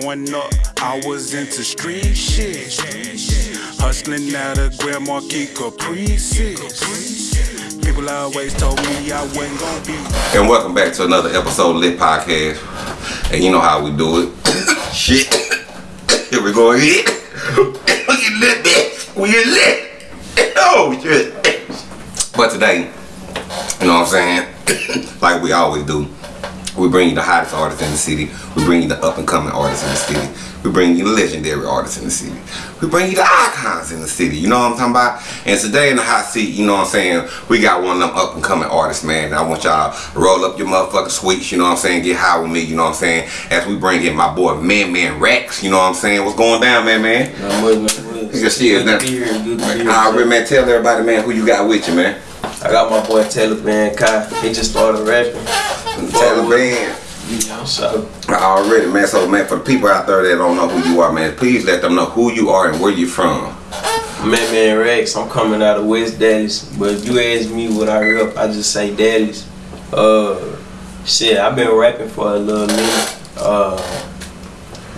Growing up, I was into street shit. Hustling out of Grand Marquis Caprices. People always told me I wasn't gonna be. And welcome back to another episode of Lit Podcast. And you know how we do it. Shit. Here we go again. we lit, bitch. We lit. Oh, shit. But today, you know what I'm saying? like we always do. We bring you the hottest artists in the city. We bring you the up and coming artists in the city. We bring you the legendary artists in the city. We bring you the icons in the city. You know what I'm talking about? And today in the hot seat, you know what I'm saying? We got one of them up and coming artists, man. I want y'all to roll up your motherfucking sweets, you know what I'm saying? Get high with me, you know what I'm saying? As we bring in my boy Man Man Rex, you know what I'm saying? What's going down, man, man? Not much, not much. Yes, yeah, Good that- to be here, good to. Alright, man, tell everybody, man, who you got with you, man. I got my boy Taylor Van Kai. He just started rapping. Taliban. Yeah, so Already, man. So, man, for the people out there that don't know who you are, man, please let them know who you are and where you're from. Man Man Rex, I'm coming out of West Dallas. But if you ask me what I rep, I just say Dallas. Uh shit, I've been rapping for a little minute. Uh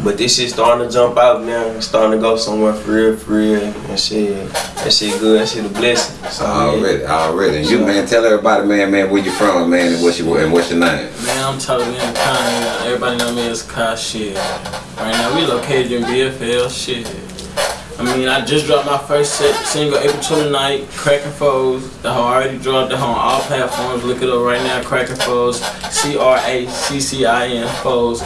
but this shit starting to jump out now. It's starting to go somewhere for real, for real. And shit, that shit good. That shit a blessing. So, yeah. Already, already. And you, man, tell everybody, man, man, where you from, man, and what's your and what's your name. Man, I'm Tyler Man Kanye. Everybody know me as Kai shit. Right now we located in BFL shit. I mean, I just dropped my first set, single April 29th, Cracking Foes. The hoe already dropped the hoe on all platforms. Look it up right now, Cracking Foes. C R A C C I N Foes.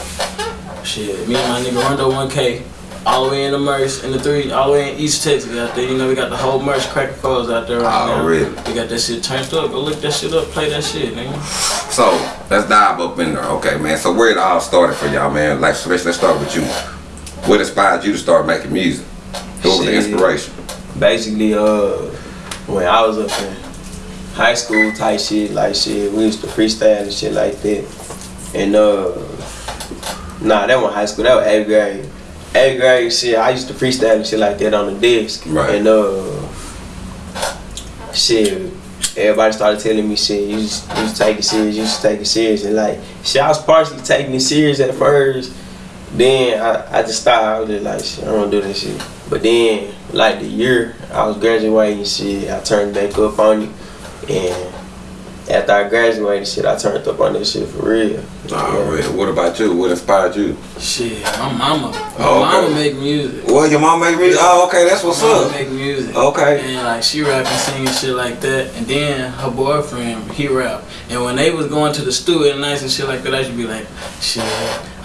Shit, me and my nigga Rondo 1K. All the way in the merch, in the three, all the way in East Texas out there. You know, we got the whole merch Cracking Foes out there right now. Already. We got that shit turned up. Go look that shit up, play that shit, nigga. So let's dive up in there, okay, man. So where it all started for y'all, man? Like, so let's, let's start with you. What inspired you to start making music? What was the inspiration? basically uh when I was up in high school type shit like shit we used to freestyle and shit like that and uh nah that wasn't high school that was eighth grade eighth grade shit I used to freestyle and shit like that on the desk Right. and uh shit everybody started telling me shit you just, you just take it serious you just take it serious and like shit I was partially taking it serious at first then I, I just stopped. I was just like, shit, I don't do this shit. But then, like the year I was graduating, shit, I turned back up on it. And after I graduated, shit, I turned up on this shit for real. Already. What about you? What inspired you? Shit, my mama. My Oh, okay. mama make music. Well, your mom make music. Oh, okay, that's what's my mama up. make music. Okay. And like she rapping, singing shit like that. And then her boyfriend, he rap. And when they was going to the studio at nights and shit like that, I should be like, shit,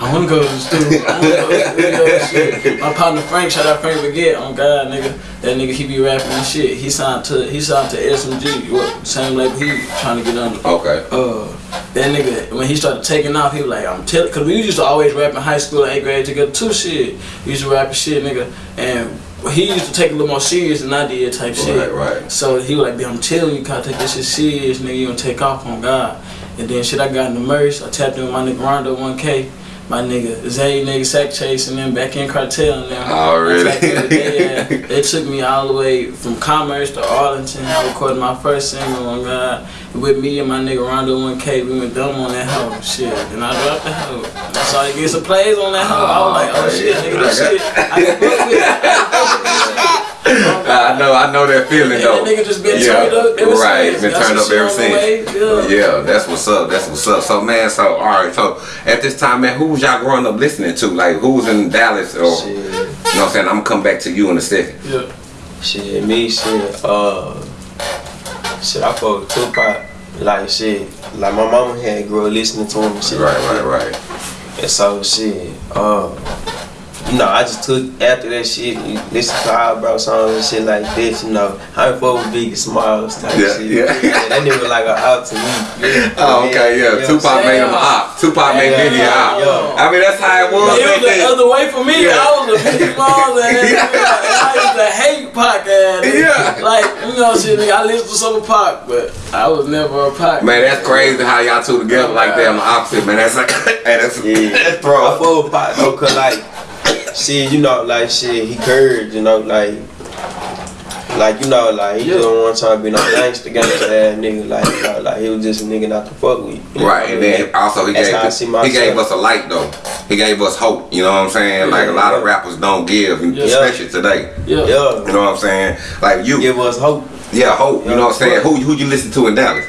I wanna go to the studio. I wanna go to the studio. Shit. My partner Frank, shout out Frank Baguette. On God, nigga, that nigga he be rapping and shit. He signed to he signed to SMG. What same label he trying to get under. Okay. uh, that nigga, when he started taking off, he was like, I'm telling, cause we used to always rap in high school, eighth grade together too, shit. We used to rap and shit, nigga, and he used to take it a little more serious than I did, type shit. Right, right. So he was like, "Bitch, I'm telling you, you gotta take this shit serious, nigga. You gonna take off on God. And then shit, I got in the merch. I tapped in with my nigga Rondo 1K. My nigga Zay, nigga Sack Chase, and then back in Cartel now. Oh, really? I tapped in with They, uh, they took me all the way from Commerce to Arlington. I recorded my first single on God. With me and my nigga Rondo 1K, we went dumb on that hoe. Shit. And I dropped the hoe. I saw you get some plays on that hoe. I was like, oh shit, nigga, this shit. I can fuck with it. I can fuck with this shit. I know, I know that feeling And though. that nigga just been yeah, turned up ever right, since. been Got turned up ever shit on the since. yeah. Yeah, that's what's up. That's what's up. So man, so all right. So at this time, man, who was y'all growing up listening to? Like who was in Dallas or Shit, you know what I'm saying? I'm gonna come back to you in a second. Yeah. shit, me, shit, uh, shit, I fuck with Tupac. Like, shit, like my mama had grew up listening to him and shit. Right, right, right. And so shit, uh, you know, I just took after that shit, listen to eyebrow songs and shit like this, you know. I ain't fuck with Biggie Smalls type Yeah, shit. yeah. that nigga like a out to me. Yeah. Oh, okay, yeah. You know Tupac saying? made him a op. Tupac made Yeah, Biggie yeah, out. yeah. I mean, that's how it was. It was the then. other way for me. Yeah. I was a big mom and I used to hate Pac ass. Yeah. Like, you know, shit, nigga, I listened to some of Pac, but I was never a Pac. Man, that's crazy how y'all two together like that on the opposite, man. That's like, hey, that's, Yeah. that's I bro. fuck with Pac though, cause like, shit, you know, like shit, he curved, you know, like, like you know, like he Yeah. don't want to be no gangster, gangster ass nigga, like, you know, like he was just a nigga not to fuck with. you know Right, and mean? then also he That's gave how see he gave us a light though. He he gave us hope. You know what I'm saying? Like a lot of rappers don't give, Yeah. especially today. Yeah. You know what I'm saying? Like you, Give us hope. yeah, hope. You know what I'm saying? Who who you listen to in Dallas?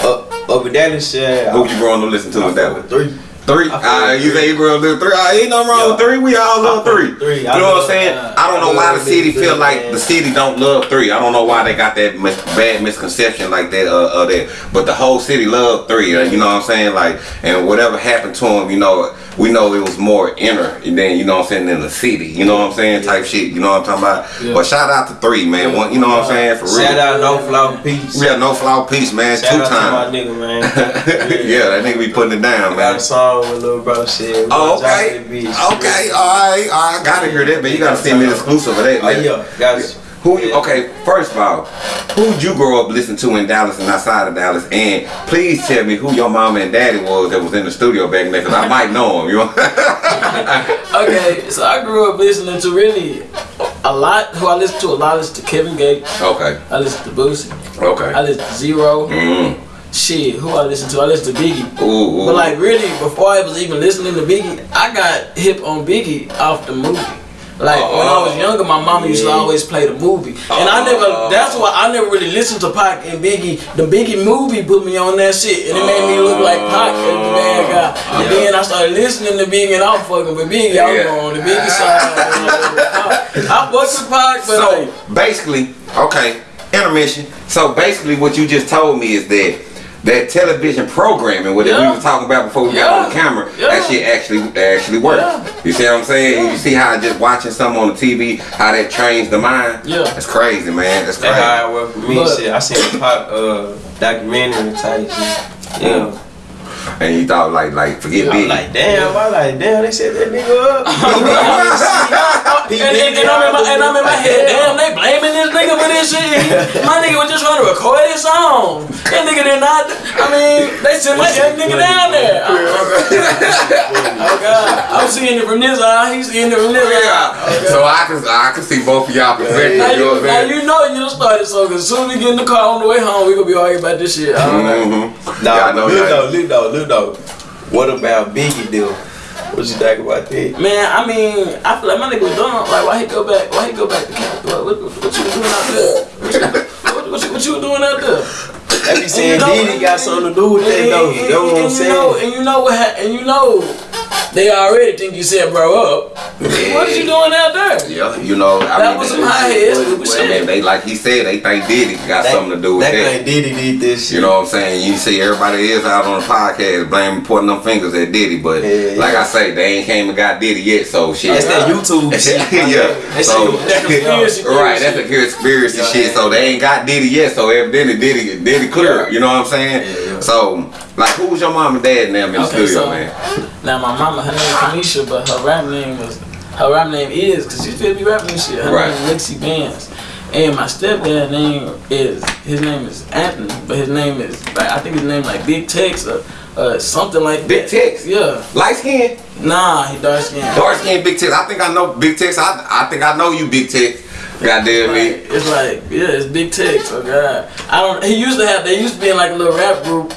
Up, up in Dallas, yeah. Who you growing to listen to in Dallas? Three. Three. Uh, you say you grew up with three. Uh, ain't nothing wrong with three. We all love three. three. You I know what I'm saying? uh, I don't know why the city feel like man. the city don't love three. I don't know why they got that mis- bad misconception like that. Uh, uh, that. But the whole city love three. Uh, you know what I'm saying? Like, and whatever happened to him, you know, we know it was more inner than you know what I'm saying in the city. You know what I'm saying? Type shit. You know what I'm talking about? Yeah. But shout out to three, man. One, you know what I'm saying? For real. Shout out No Flow Peace. Yeah, no flaw piece, man. Shout Two out to my times. nigga, man. yeah, that nigga be putting it down, I got man. a song with little bro shit. Oh, okay. Okay, alright, alright. I gotta hear that, man. You gotta send me the exclusive of that, Oh man. yeah, guys. Who you, okay, first of all, who'd you grow up listening to in Dallas and outside of Dallas? And please tell me who your mama and daddy was that was in the studio back then, because I might know him, you know? Okay, so I grew up listening to really a lot. Who I listen to a lot is to Kevin Gates. okay, I listen to Boosie. Okay. I okay. listen to Zero. Mm. Shit, who I listen to? I listen to Biggie. Ooh, ooh. But like really, before I was even listening to Biggie, I got hip on Biggie off the movie. Like when I was Oh. younger, my mama used to always play the movie, and I Oh. never. That's why I never really listened to Pac and Biggie. The Biggie movie put me on that shit, and it made me look like Pac as the bad guy. And Yeah. then I started listening to Biggie, and I'm fucking with Biggie. Was Yeah. on the Biggie side. I fuck with Pac, but So like, basically, okay, intermission. So basically, what you just told me is that that television programming, what we Yeah. were talking about before we got on the camera, Yeah. that shit actually actually works. Yeah. You see what I'm saying? You see how just watching something on the TV, how that trains the mind. Yeah. that's crazy, man. That's That's crazy. how it worked for me. But- shit, I seen a Pac uh, documentary type shit. Yeah. And you thought like like forget I'm like, damn, I like, damn, they set that nigga up. and, and, and, I'm in my, and I'm in my head, damn, they blaming this nigga for this shit. My nigga was just trying to record his song. That nigga did not, I mean, they sent my young nigga down there. Oh God, I'm seeing it from this eye, he's seeing it from this eye. So I can I can see both of y'all perspectives. Now you know you, what now I'm you know you done started so cause soon as we get in the car on the way home, we gonna be arguing about this shit. I don't know. Mm-hmm. Nah, Yeah, I know look y'all- though, look though, look though. What about Biggie deal? What you think about that? Man, I mean, I feel like my nigga was done. Like, why he go back? Why he go back to camp? What, what, what, you doing out there? What, what, what, you, what you doing out there? They be saying you know- Diddy got something to do with that And- though. and- That's what I'm and you know, and you know what? Ha- and you know, they already think you said bro up. What is you doing out there? Yeah, you know, I That mean, was they- some high head stupid well, shit. man, they like he said, they think Diddy got That- something to do with that. that. thing Diddy did this shit. You know what I'm saying? You see everybody is out on the podcast blaming, pointing them fingers at Diddy, but Yeah, like. I say, they ain't came and got Diddy yet, so shit. That's that YouTube shit. yeah. That So, shit- That conspiracy right, that's theory a conspiracy Yeah, shit. yeah. So they ain't got Diddy yet, so evidently Diddy Diddy clear. Yeah. You know what I'm saying? Yeah, yeah. So like, who was your mom and dad and them in the Okay, studio, so- man? Now my mama, her name is Kanisha, but her rap name was her rap name is because she still be rapping and shit. Her Right. name is Lexi Vance. And my stepdad name is his name is Anthony, but his name is like I think his name like Big Tex or uh, something like Big that. Tex? Yeah. Light skin, Nah, he dark skin. dark skin, Big Tex. I think I know Big Tex. I I think I know you, Big Tex. Goddamn me. Like, it's like yeah, it's Big Tex. Oh god, I don't. He used to have. They used to be in like a little rap group,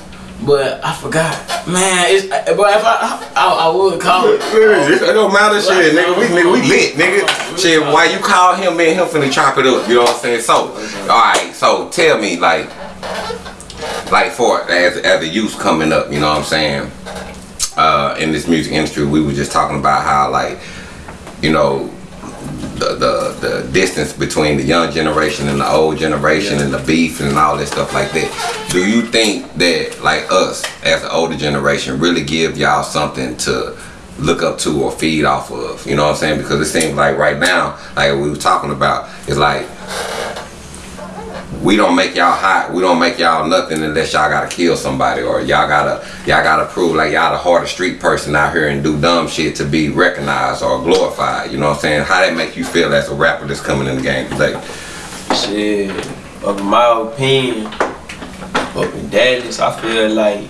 but I forgot. Man, it's. But if I, I, I would call it. It don't matter shit, nigga. We nigga, we lit, nigga. Shit, why you call him, man? Him finna chop it up. You know what I'm saying? So, all right. So tell me, like, like for as as a youth coming up, you know what I'm saying? Uh, in this music industry, we were just talking about how, like, you know, the, the the distance between the young generation and the old generation and the beef and all that stuff like that. Do you think that like us as the older generation really give y'all something to look up to or feed off of? You know what I'm saying? Because it seems like right now, like we were talking about, it's like we don't make y'all hot. We don't make y'all nothing unless y'all gotta kill somebody or y'all gotta y'all gotta prove like y'all the hardest street person out here and do dumb shit to be recognized or glorified. You know what I'm saying? How that make you feel as a rapper that's coming in the game today? Shit, of my opinion, up in Dallas, I feel like,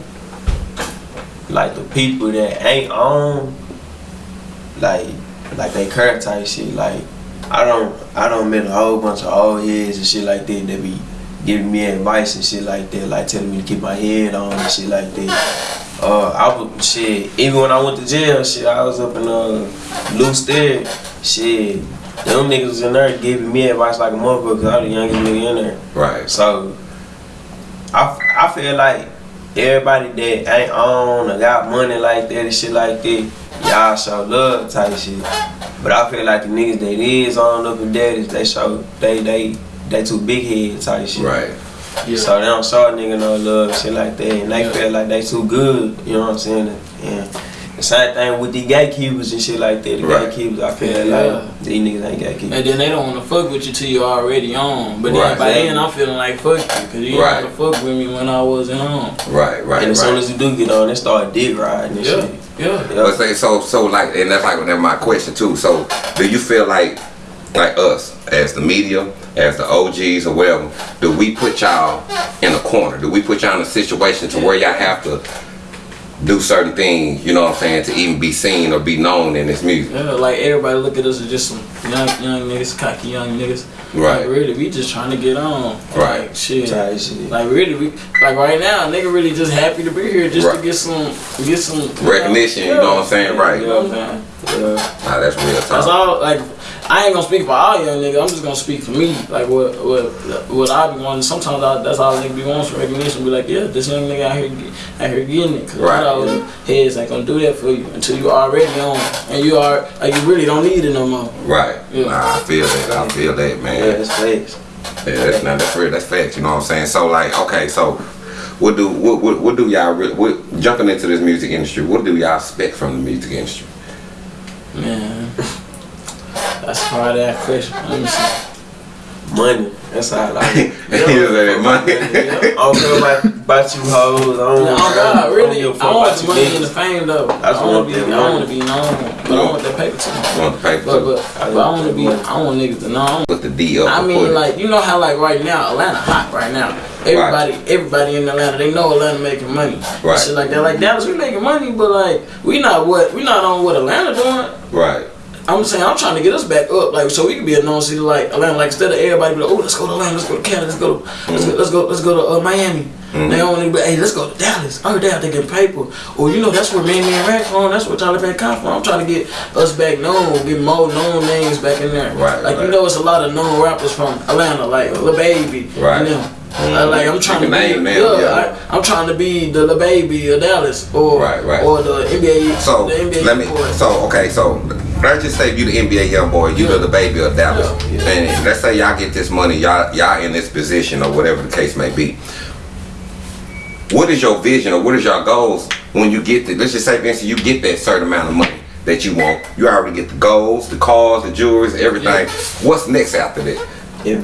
like the people that ain't on, like, like they current type shit. Like, I don't, I don't meet a whole bunch of old heads and shit like that that be giving me advice and shit like that, like telling me to keep my head on and shit like that. Uh, I was shit. Even when I went to jail, shit, I was up in uh, Lew Sterrett. Shit, them niggas was in there giving me advice like a motherfucker. Cause I was the youngest nigga in there. Right. So, I, I feel like everybody that ain't on or got money like that and shit like that, y'all show love type shit. But I feel like the niggas that is on up and daddies, they show they they they too big head type shit. Right. Yeah. So they don't show a nigga no love, shit like that, and they Yeah. feel like they too good. You know what I'm saying? And the same thing with the gatekeepers and shit like that. The Right. gatekeepers, I feel Yeah. like these niggas ain't gatekeepers. And then they don't want to fuck with you till you already on. But then Right. by then I'm feeling like fuck you, cause you Right. didn't want to fuck with me when I wasn't on. Right. Right. and as soon as you do get on, they start dick riding and Yeah, shit. Yeah. But say so so like and that's like that's my question too. So do you feel like like us as the media, as the OGs or whatever, do we put y'all in a corner? Do we put y'all in a situation to where y'all have to do certain things, you know what I'm saying, to even be seen or be known in this music? Yeah, like everybody look at us as just some young young niggas, cocky young niggas. Right. Like really, we just trying to get on. Right. Like shit. Shit. Like really, we like right now, nigga really just happy to be here just Right. to get some get some Recognition, you know what I'm saying? Right. You know what I'm saying? Yeah. Nah, that's real talk. That's talk. all. Like I ain't gonna speak for all young niggas. I'm just gonna speak for me. Like what what what I be wanting. Sometimes I, that's all nigga be wanting for recognition. Be like, yeah, this young nigga out here out here getting it. Cause Right. of those heads ain't gonna do that for you until you already on and you are like you really don't need it no more. Right. Yeah. Nah, I feel that. I feel that, man. Yeah, that's facts. Yeah, that's not that's real. That's facts. You know what I'm saying? So like, okay, so what do what what, what do y'all re- what jumping into this music industry? What do y'all expect from the music industry? Man, that's part of that question. Let me see. Money. That's all I like. He was at that money. I don't care about, about you hoes. I don't, Yeah, oh God, really, I I, don't give a fuck want the you money and the fame though. I, just want want to be, that I want to be known, but I want that paper too. I Want the paper But too. but, but I want to be, I want niggas to know. Put the D up. I mean, put like you know how like right now Atlanta hot right now. Everybody, everybody in Atlanta, they know Atlanta making money. Right. Shit like that. Like Dallas, we making money, but like we not what we not on what Atlanta doing. right. I'm saying I'm trying to get us back up, like so we can be a known city like Atlanta. Like instead of everybody be like, oh, let's go to Atlanta, let's go to Canada, let's go to let's, go, let's go let's go to uh, Miami. They don't want to be, hey, let's go to Dallas. Oh, damn, they get paper. Or you know that's where Man and Rack from. That's where Tyler Van come from. I'm trying to get us back known, get more known names back in there. Right, Like right. you know, it's a lot of known rappers from Atlanta, like Lil Baby. Right. You know. Uh, like I'm trying to can be, name them, yeah, yeah. I, I'm trying to be the Lil Baby of Dallas, or Right, right. or the NBA. So the NBA let me. boy. So okay. So let's just say you the NBA YoungBoy. You Yeah. the baby of Dallas. Yeah, And let's say y'all get this money. Y'all y'all in this position or whatever the case may be. What is your vision or what is your goals when you get the? Let's just say, Vincent, you get that certain amount of money that you want. You already get the goals, the cars, the jewelry, everything. What's next after that? Yeah,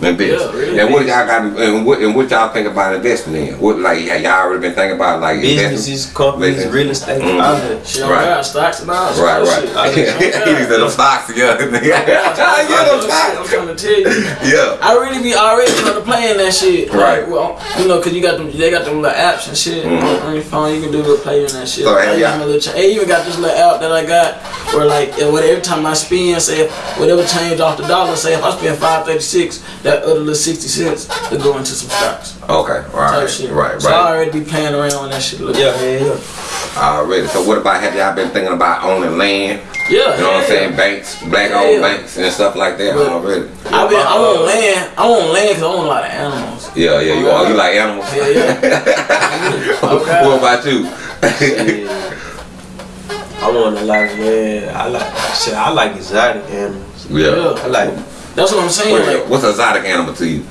bitch. And bitch. Yeah, really. and what y'all got? And what and what y'all think about investing in? What like y'all already been thinking about like? Businesses, companies, Business. real estate, Mhm. all that. Shit, on Right. God, stocks and all Right, right. shit. I just- he said them stocks together. Yeah, yeah, them I'm stocks. trying to tell you. Yeah. I really be already trying to play in that shit. Right. Like, well, you know, cause you got them, they got them little apps and shit on your phone. You can do little play in that shit. So, Like, have I y'all- even little cha- even got this little app that I got where like whatever time I spend, say whatever change off the dollar, say if I spend five thirty six, that other little sixty cents to go into some stocks. Okay. Type Right. shit. Right. So I already be playing around with that shit. Look. Yeah, yeah, yeah. Already. So what about have y'all been thinking about owning land? Yeah. You know what I'm yeah. saying? Banks, black owned Yeah. banks and stuff like that But- already. I been, I want land. I want land because I want a lot of animals. Yeah, yeah. You all you like animals? Yeah, yeah. Okay. what about you? I want a lot of yeah. I like shit. I like exotic animals. yeah. I like That's what I'm saying. Wait, Like, what's an exotic animal to you?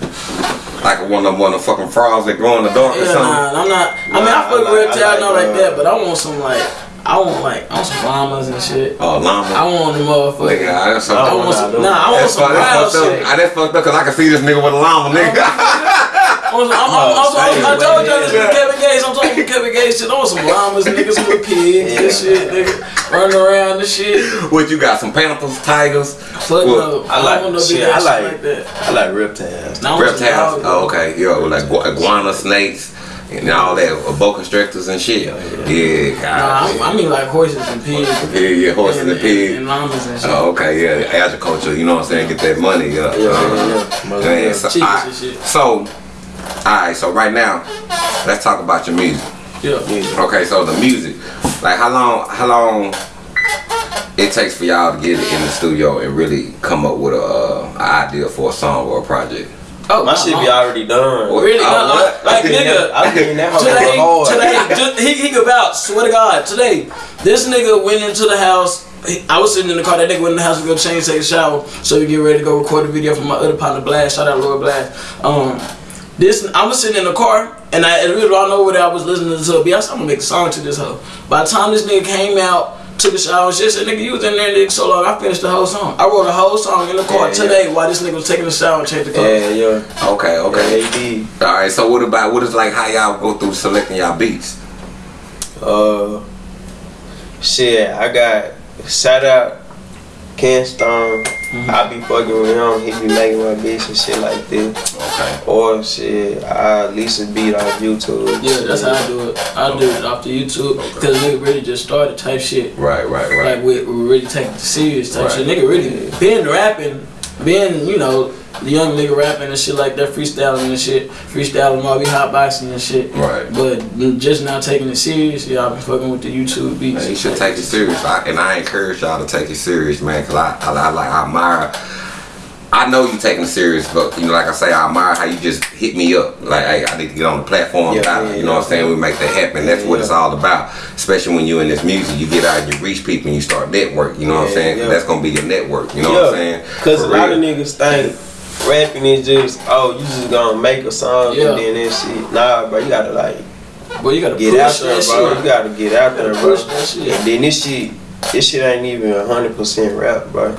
Like one of them, one of them fucking frogs that grow in the dark or yeah, something? nah, I'm not. I mean, I fuck like- with reptile, I like, not like uh, that, but I want some like, I want like, I want some llamas and shit. Oh, llama. I want the motherfucker. Nigga, I, that's I I so, want some. nah, Nah, I want that's, some fucked- that's wild fucked up. shit. I that's fucked up because I can see this nigga with a llama, nigga. I want some- I'm, I'm, I'm, I'm, I Oh, told y'all this yeah. with Kevin Gates. I'm talking with Kevin Gates shit. I want some llamas, niggas, with little pigs and shit, nigga, running around and shit. what you got? Some panthers, tigers, Fuck What? no. I don't like want no shit. I like shit like that. I like reptiles. Now I want some reptiles. Oh, okay. Yo, like gu- iguana, snakes, and all that, uh, boa constrictors and shit. Yeah, Nah, God. I, I mean like horses and pigs. yeah, yeah, horses and, and, pigs. and llamas and shit. Oh, okay, yeah, agriculture. You know what I'm saying? Get that money. Yeah, Yeah, Uh-huh. yeah, yeah. Man, so, Chickens alright, and shit. so, alright, so right now, let's talk about your music. Yeah. music. Okay, so the music, like how long, how long it takes for y'all to get in the studio and really come up with a, uh, an idea for a song or a project? Oh, My shit be already done. Really? Oh, No, what? like, I been in nigga, that- I been in that hoe today, hard. today, just, he, he could vouch. Swear to God, today, this nigga went into the house. he- I was sitting in the car. That nigga went in the house to go change, take a shower, so we get ready to go record a video for my other partner, Blast. Shout out Lord Blast. Um, this I was sitting in the car, and I and really don't know whether I was listening to a beat. I said, I'm gonna make a song to this hoe. By the time this nigga came out. Took a shower and shit, said nigga, you was in there nigga so long, I finished the whole song. I wrote a whole song in the car Yeah, yeah. today while this nigga was taking a shower and changed the car. Yeah, yeah. Okay, Okay. okay. Yeah. All right. So what about what is like how y'all go through selecting y'all beats? Uh, shit, I got shout out Ken Stone. Mm-hmm. I be fucking with him. He be making my bitch and shit like this. Okay. Or shit, I Lisa beat off YouTube. Yeah, that's how I do it. I do it off the YouTube because nigga really just started type shit. Right, right, right. Like we, we really take it serious type Right. shit. Nigga really been rapping, been you know the young nigga rapping and shit like that, freestyling and shit, freestyling while we hotboxing and shit. Right. But just now taking it serious, yeah, I've been fucking with the YouTube beats. Man, you should take it serious, I, and I encourage y'all to take it serious, man. Cause I, I, I like, I admire. I know you taking it serious, but you know, like I say, I admire how you just hit me up. Like, hey, I need to get on the platform. Yeah, yeah, you know what I'm saying? We make that happen. That's what Yeah. it's all about. Especially when you in this music, you get out and you reach people and you start network. You know what I'm saying? yeah. That's gonna be your network. You know what I'm saying? Cause a lot of niggas think rapping is just oh you just gonna make a song Yeah. and then that shit. Nah, bro, you gotta like Boy, you gotta get push out there, that bro. shit. You gotta get out there, gotta bro. push that shit. And then this shit, this shit ain't even hundred percent rap, bro,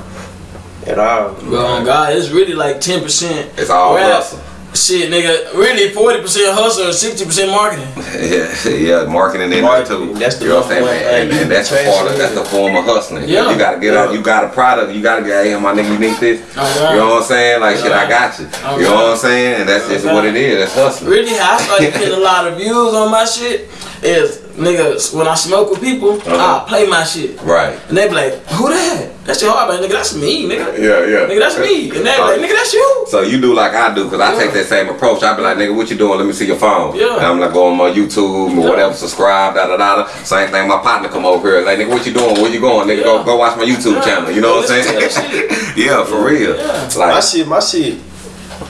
at all. Bro, on God, it's really like ten percent. It's all rap. hustle. Shit, nigga, really forty percent hustle and sixty percent marketing. yeah, yeah, marketing in there Marketing, too. that's the you know what I'm saying? number one And, and that's the You part of, that's the form of hustling. Yeah. You gotta get Yeah. out. You got a product. You gotta get. Hey, my nigga, you need this. God. You know what I'm saying? Like shit, I got you. You know what I'm saying? And that's just what it is. That's hustling. Really, how I started getting a lot of views on my shit is niggas when I smoke with people, Uh-huh. I play my shit. Right. And they be like, who that? That's your hard man, nigga, that's me, nigga. Yeah, yeah. Nigga, that's me. And they be like, nigga, that's you. So you do like I do, cause I Yeah. take that same approach. I be like, nigga, what you doing? Let me see your phone. Yeah. And I'm like, go on my YouTube or Yeah. whatever, subscribe, da da da. da. Same thing. My partner come over here, like, nigga, what you doing? Where you going? Nigga, go Yeah. go watch my YouTube Yeah. channel. You know Go what I'm saying? yeah, for real. Yeah. My shit, my shit,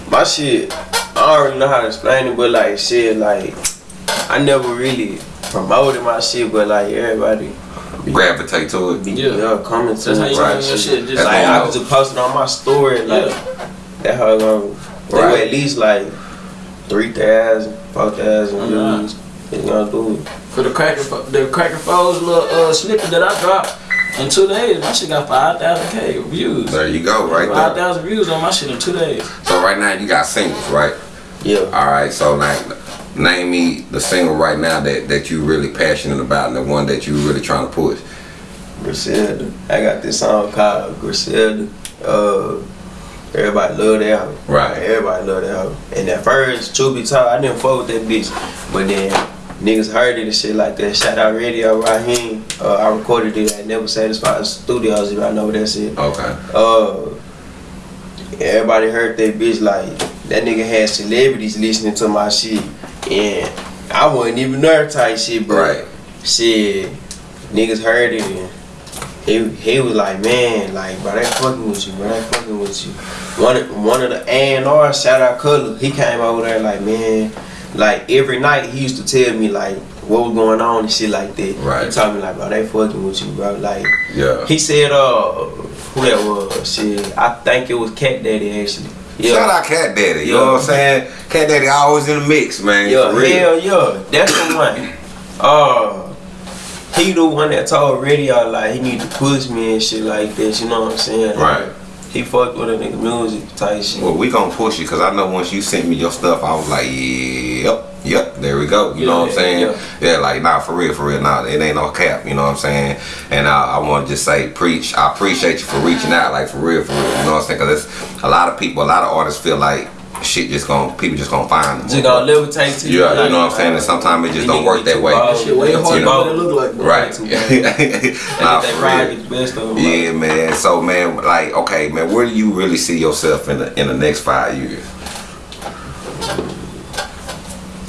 my shit. I don't really know how to explain it, but like shit, like I never really promoted my shit, but like everybody gravitate to it. be Yeah. yeah, coming to That's how you Right. know your shit. Just That's Like I was just post it on my story, like Yeah. that how it gonna they Right. at least like three thousand, four thousand Uh-huh. views. It's gonna do it. For the cracker, the cracker foes little uh, snippet that I dropped in two days, my shit got five thousand k views. There you go, right Five there. thousand views on my shit in two days. So right now you got singles, right? Yeah. All right. So like, name me the single right now that that you really passionate about, and the one that you really trying to push. Griselda. I got this song called Griselda. Uh, everybody love that album. Right. Everybody love that album. And at first, truth be told, I didn't fuck with that bitch. But then niggas heard it and shit like that. Shout out Radio Raheem. Uh, I recorded it at Never Satisfied Studios, if I know what that's it. Okay. Uh, everybody heard that bitch like that nigga had celebrities listening to my shit, and I wasn't even there type shit, but Right. shit, niggas heard it and he he was like, man, like bro, they fucking with you, bro, they fucking with you. One of, one of the A and R, shout out Color, he came over there like, man, like every night he used to tell me like what was going on and shit like that. Right. He told me like, bro, they fucking with you, bro, like. Yeah. He said, uh, who that was? Shit, I think it was Cat Daddy actually. Yeah. Shout out Cat Daddy. You Yeah. know what I'm saying? Cat Daddy always in the mix, man. Yeah, for real. hell yeah. That's the one. Uh, he the one that told Radio like he need to push me and shit like this. You know what I'm saying? Right. He fucked with a nigga music type shit. Well, we gonna push you because I know once you sent me your stuff, I was like, yep, yep, there we go. You know what I'm saying? yeah. Yeah. like nah, for real, for real, nah, it ain't no cap. You know what I'm saying? And I, I want to just say, preach. I appreciate you for reaching out, like for real, for real. You know what I'm saying? Because it's a lot of people, a lot of artists feel like shit just gonna, people just gonna find them. Just gonna levitate to you. Yeah, you know what I'm saying? And sometimes it just don't work that way. bold. Shit way Too harder bold. than it look like. Right. Nah, Nah, for real. best of them. Yeah, man. So, man, like, okay, man, where do you really see yourself in the in the next five years?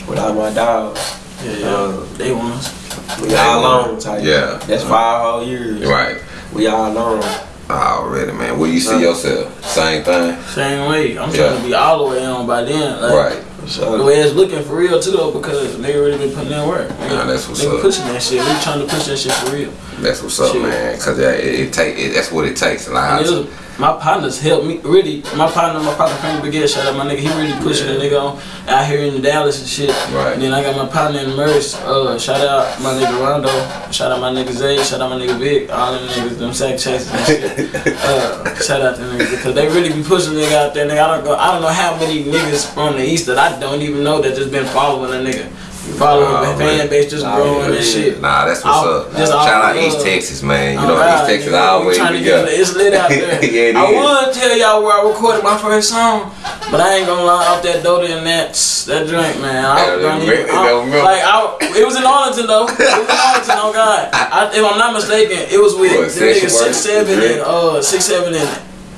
Without my dogs. Yeah, yeah. Uh, they want us. We all alone type. Yeah. That's five whole years. Right. We all on. Already, man. Where you see Uh, yourself? Same thing. Same way. I'm Yeah. trying to be all the way on by then. Like, Right. The So way it's looking for real too though, because they already been putting in work. Nah, that's what's they been up. pushing that shit. We trying to push that shit for real. That's what's up, man. Cause yeah, it, it take it, that's what it takes. Like, And it was, my partners helped me really. My partner, my partner Frank Baguette, shout out my nigga. He really pushing the nigga on out here in Dallas and shit. Right. And then I got my partner in Merce. Uh, shout out my nigga Rondo. Shout out my nigga Zay. Shout out my nigga Vic. All them niggas, them sack chasers and shit. uh, shout out to them niggas because they really be pushing nigga out there. Nigga, I don't go. I don't know how many niggas from the east that I don't even know that just been following a nigga. Following Nah, the fan man. base just Nah, growing yeah, and shit. Nah, that's what's up. just Shout out. East Texas, man. You know, East Texas nigga, always be. It's lit out there. yeah, I is. would tell y'all where I recorded my first song, but I ain't gonna lie off that Dota and that that drink, man. I Yeah, don't even, I, remember. like I, it was in Arlington though. It was in Arlington, oh God. I, if I'm not mistaken, it was with What, the Work? six seven and uh six seven and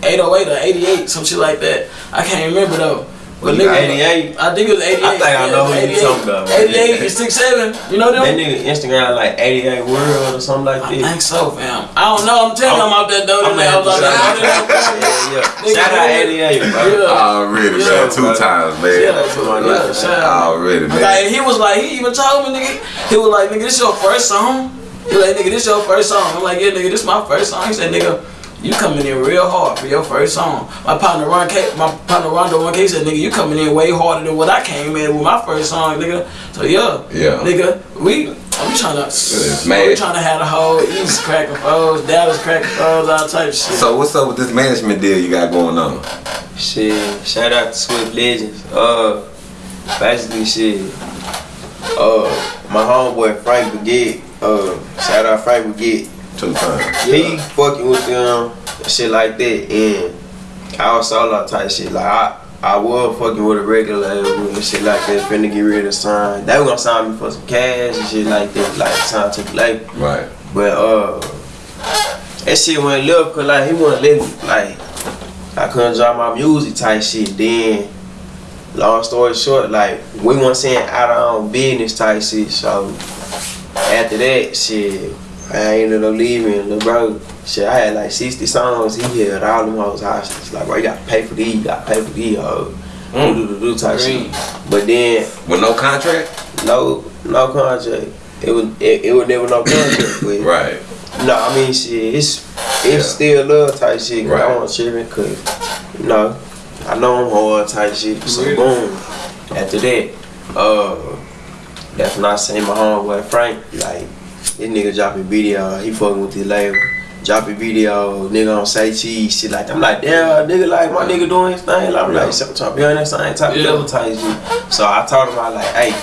eight oh eight or eighty eight, some shit like that. I can't remember though. But nigga, 88? I think it was 88. I think I know who you talking about, man. 88 and 67. You know them? that nigga Instagram like 88 world or something like I think so, fam. I don't know. I'm telling you, I'm out that dope. I'm man. I was out gonna that have dope. Yeah, yeah. Shout out 88, bro. Yeah. Already, Yeah, man. Two times, man. Yeah, that's what Shout out. Already, man. Like, he was like, he even told me, nigga, he was like, nigga, this your first song? He was like, nigga, this your first song? I'm like, yeah, nigga, this my first song. He said, nigga, you coming in real hard for your first song. My partner Ron K, my partner Rondo One K said, nigga, you coming in way harder than what I came in with my first song, nigga. So yeah, Yeah. nigga, we we trying to, It's we mad. trying to have a whole East cracking foes, Dallas cracking foes, all type of shit. So what's up with this management deal you got going on? Shit, shout out to Swift Legends. Uh, basically, shit. Uh, my homeboy Frank Baguette. Uh, shout out Frank Baguette. Two times. He fucking with them, shit like that, and I was solo type shit. Like I, I was fucking with a regular and shit like that. Finna get rid of sign. They was gonna sign me for some cash and shit like that. Like sign to label. Right. But uh, that shit went left cause like he wouldn't let me like I couldn't drop my music type shit. Then, long story short, like we weren't saying out our own business type shit. So after that shit, I ended up leaving. Lil bro, shit, I had like 60 songs. He held all them hoes hostage. Like, bro, you gotta pay for these, you gotta pay for these hoes. Do, do, do, do type shit. But then With no contract? no, no contract. It was it, it was never no contract. But Right. no, I mean shit, it's it's Yeah. still love type shit. Cause Right. I want tripping cause you know, I know I'm hard type shit. So Yeah. boom. After that, uh that's when I seen my homeboy Frank, like this nigga dropping video, he fucking with the label. Dropping video, nigga on say cheese, shit like that. I'm like, damn, nigga, like my nigga doing his thing. Like, I'm Yeah. like, so I'm trying to be on that same type Yeah. of level type shit. So I told him, I like, hey,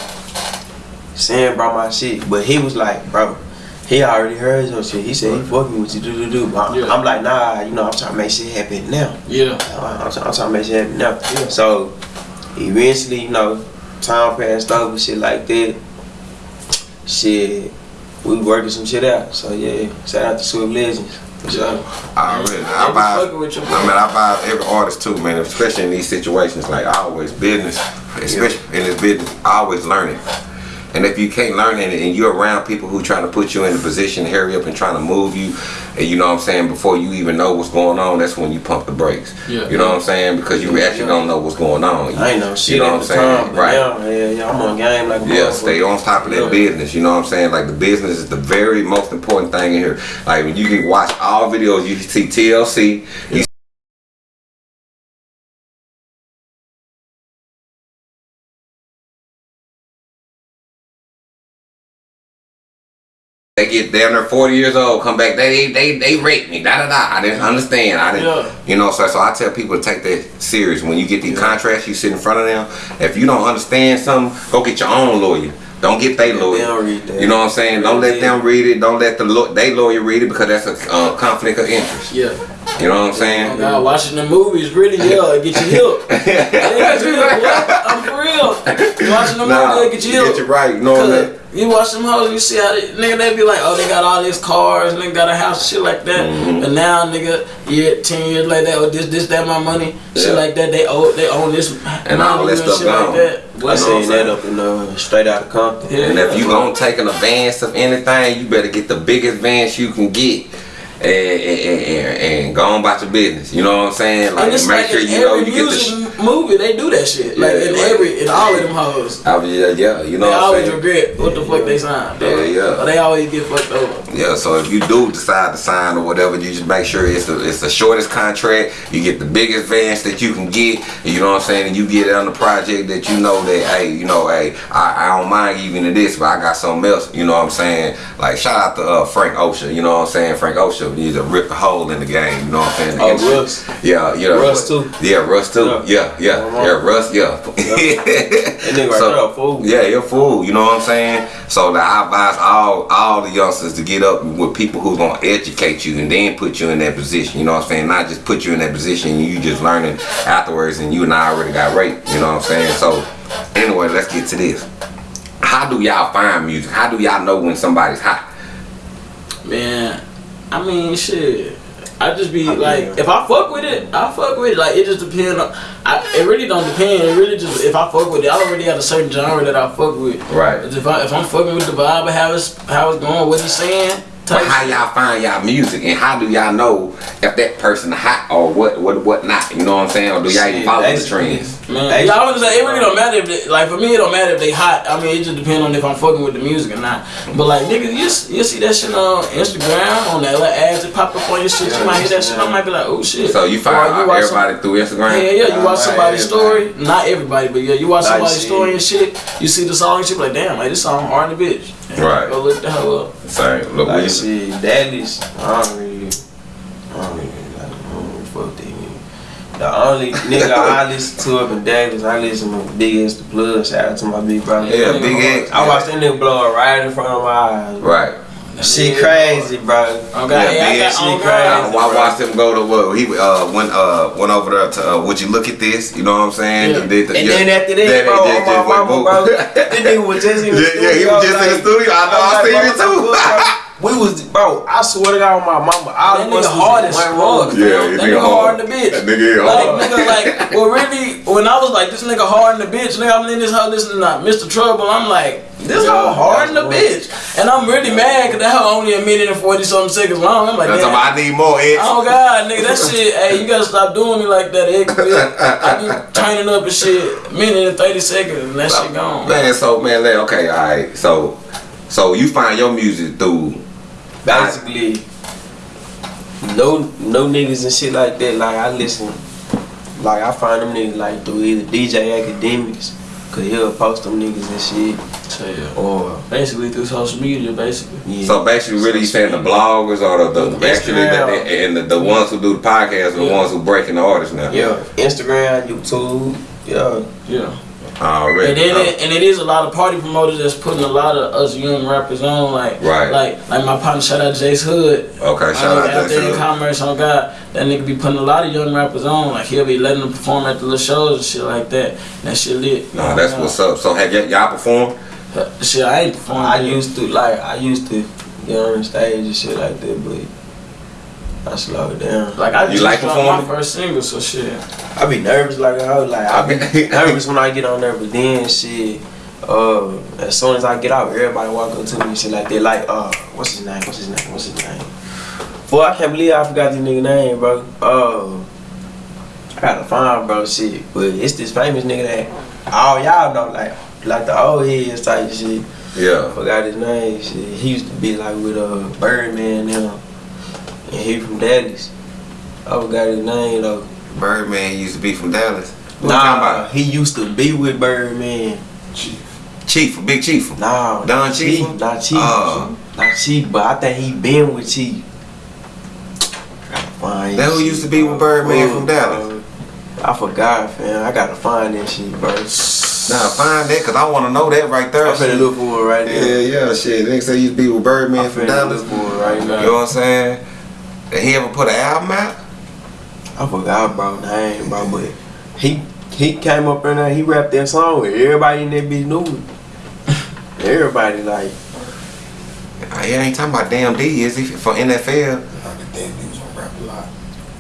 Sam brought my shit, but he was like, bro, he already heard your shit. He said he fucking with you, do do do. But I'm, Yeah. I'm like, nah, you know, I'm trying to make shit happen now. Yeah. I'm, I'm, trying, I'm trying to make shit happen now. Yeah. So eventually, you know, time passed over, shit like that. Shit, we working some shit out. So yeah, shout out to Swift Legends. Sure. I They be buy. fucking with your I mean, I buy every artist too, man. Especially in these situations, like always business, especially in this business, always learning. And if you can't learn it, and you're around people who trying to put you in a position, to hurry up and trying to move you, and you know what I'm saying, before you even know what's going on, that's when you pump the brakes. Yeah. You know what I'm saying? Because you actually don't know what's going on. I ain't know shit You know what I'm saying? time, right. now, yeah, yeah, I'm on game like a Yeah, motherfucker. stay on top of that Yeah. business. You know what I'm saying? Like the business is the very most important thing in here. Like when you can watch all videos, you see TLC. You They get down there 40 years old, come back, they they they rape me, da da da. I didn't understand. I didn't Yeah. you know, so so I tell people to take that serious. When you get these contracts, you sit in front of them. If you don't understand something, go get your own lawyer. Don't get they Yeah, lawyer. they don't read that. You know what I'm saying? Don't let them read it. Don't let the law- they lawyer read it because that's a uh, conflict of interest. Yeah. You know what I'm Oh saying? God, watching the movies really, yeah, it get you hip. It get you hip, what? I'm for real. Watching the Nah, movie, get you hip. get you right. You know what I mean? You watch them hoes, you see how they, nigga they be like, oh they got all these cars, nigga got a house, shit like that. Mm-hmm. But now nigga, yeah, ten years later, oh this this that my money, shit like that. They own they own this And all that stuff shit gone. like that. I know what I'm seen that up in uh, straight out of Compton. Yeah. And if you gonna take an advance of anything, you better get the biggest advance you can get. And, and, and, and go on about your business. You know what I'm saying? Like make like sure you know you get the. Sh- movie, they do that shit. Like Yeah, in right. every, in all of them hoes. I was- yeah, yeah, you know They what I'm always saying? regret what the fuck they signed. Yeah, yeah. Or they always get fucked over. Yeah, so if you do decide to sign or whatever, you just make sure it's the it's the shortest contract. You get the biggest advance that you can get. You know what I'm saying? And you get it on the project that you know that hey, you know, hey, I, I don't mind giving you this, but I got something else. You know what I'm saying? Like shout out to uh, Frank Ocean. You know what I'm saying? Frank Ocean needs to rip a hole in the game. You know what I'm saying? Oh, And- Russ. Yeah, yeah. Russ too. Yeah, Russ too. Yeah, Yeah. yeah, yeah. Russ. Yeah. That nigga right there, a fool. Yeah, you're a fool. You know what I'm saying? So that I advise all all the youngsters to get up with people who's gonna educate you and then put you in that position. You know what I'm saying? Not just put you in that position and you just learning afterwards and you and I already got raped. You know what I'm saying? So anyway, let's get to this. How do y'all find music? How do y'all know when somebody's hot? Man, I mean, shit. I just be I like, mean- if I fuck with it, I fuck with it. Like, it just depends on. I, it really don't depend. It really just if I fuck with it, I already have a certain genre that I fuck with. Right. If I if I'm fucking with the vibe of how it's how it's going, what he's saying. But how y'all find y'all music and how do y'all know if that person hot or what what what not? You know what I'm saying? Or do y'all even follow the trends? Man, Hey, y'all understand? It really don't matter if they, like for me, it don't matter if they hot. I mean, it just depends on if I'm fucking with the music or not. But like niggas, you you see that shit on Instagram on that little ads that pop up on your shit. You might hit that shit. I might be like, oh shit. So you Or find watch some- everybody through Instagram? Yeah, yeah, you watch somebody's everybody. story. Not everybody, but yeah, you watch somebody's shit. story and shit. You see the song and shit, like damn, like this song hard in the bitch. And Right. Go look the hell up. Same. Look, Like we shit, daddies, I don't really, I don't really like, I don't really fuck that nigga. The only nigga I listen to up in Dallas, I listen to BigXthaPlug. Shout out to my big brother. Yeah, nigga Big hard. X. I watched that nigga blow up right in front of my eyes. bro. Right. She Yeah, crazy, bro. God, Yeah, yeah, I big got shit on crazy. I, I watched him go to what he uh went uh went over there to uh, would you look at this? You know what I'm saying? Yeah. He did the- And yeah. then after Then that, he bro, just- on my just went mama, boom. bro, that nigga was just in the Yeah, studio. yeah, he was just in the like- studio. I know, I I'm seen like, it too. Bro, bro, We was, bro, I swear to God, on my mama, all That of us nigga was hard in as one fuck. room. Yeah, that nigga nigga hard hard. in the bitch. That nigga is like, hard. nigga, like, well, really, when I was like, this nigga hard in the bitch, nigga, I'm in this hoe listening to Mr. Trouble, I'm like, this Yeah, hoe hard in the bitch. And I'm really mad because that hoe only a minute and 40 something seconds long. I'm like, That's damn. why I need more X. Oh God, nigga, that shit. Hey, you gotta stop doing me like that. It, I be turning up and shit, minute and thirty seconds, and that shit gone. Man, so man, like, okay, all right. So, so you find your music through Basically, no, no niggas and shit like that. Like I listen, like I find them niggas like through either DJ Akademiks, cause he'll post them niggas and shit, So yeah, or basically through social media, basically. yeah. So basically, really, you saying the bloggers or the, the actually the, Instagram. and the, the ones who do the podcast are the Yeah. ones who breaking the artists now. yeah, Instagram, YouTube, yeah. Yeah. Already. And then Oh. it, uh, and it is a lot of party promoters that's putting a lot of us young rappers on, like Right. like like my partner, shout out Jace Hood. okay, My shout nigga out out to there in commerce on God. That nigga be putting a lot of young rappers on. Like he'll be letting them perform at the little shows and shit like that. And that shit lit. Nah, that's what's up. So have y'all performed? up. Shit, I ain't performing. I used to like I used to get on stage and shit like that, but I slowed it down. like I You just like dropped performing? my first single, so shit. I be nervous like I was like I be nervous when I get on there, but then shit. Uh, as soon as I get out, everybody walk up to me and shit like they like, uh, what's his name? What's his name? What's his name? Boy, I can't believe I forgot this nigga name, bro. Uh, I gotta find bro shit, but it's this famous nigga that all y'all know, like, like the old heads type shit. I Yeah. forgot his name. Shit. He used to be like with a uh Birdman now, and he from Dallas. I forgot his name though. Birdman used to be from Dallas. What you talking Nah, about? he used to be with Birdman. Chief, Chief, Big Chief. Nah, Don Chief? not Chief, Oh. not Chief, but I think he been with Chief. Find That who used to be with. Birdman from Bro, Dallas? I forgot, fam. I gotta find that shit, bro. Nah, find that, cause I want to know that right there. I'm finna shit. look for it right Yeah, now. yeah, shit. Nigga say you used to be with Birdman I'm from Dallas. look for it right You know what I'm saying? Did he ever put an album out? I forgot bro name, bro, but he he came up in there, he rapped that song with everybody in that bitch knew it. Everybody like, He ain't talking about Damn D, is he? For NFL? Damn, he was gonna rap a lot.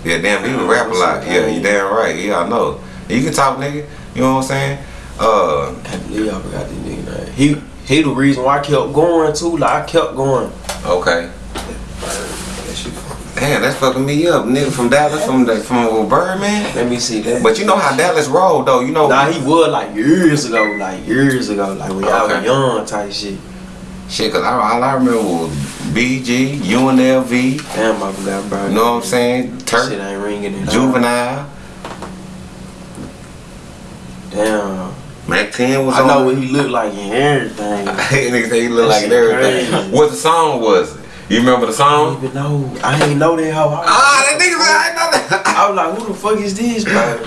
Yeah, damn D would rap a lot. Yeah, you damn right. Yeah, I know. You can talk, nigga. You know what I'm saying? Uh, I can't believe I forgot this nigga name. He he the reason why I kept going too. Like I kept going. okay. Damn, that's fucking me up, nigga. From Dallas, from the from Birdman. Let me see that. But you know how Dallas rolled though. You know. Nah, he was like years ago, like years ago, like when y'all Okay. was young type shit. Shit, cause I, all I remember was BG, UNLV. Damn, I forgot, bro. You know what I'm saying? Shit Turk, ain't ringing it. Juvenile. Damn. Mack 10 was I know what he looked like and everything. Niggas say he look That like shit everything. crazy. What the song was? You remember the I song? don't even know. I ain't know that hoe. I was Ah, that nigga said I know that. I was like, who the fuck is this, bro?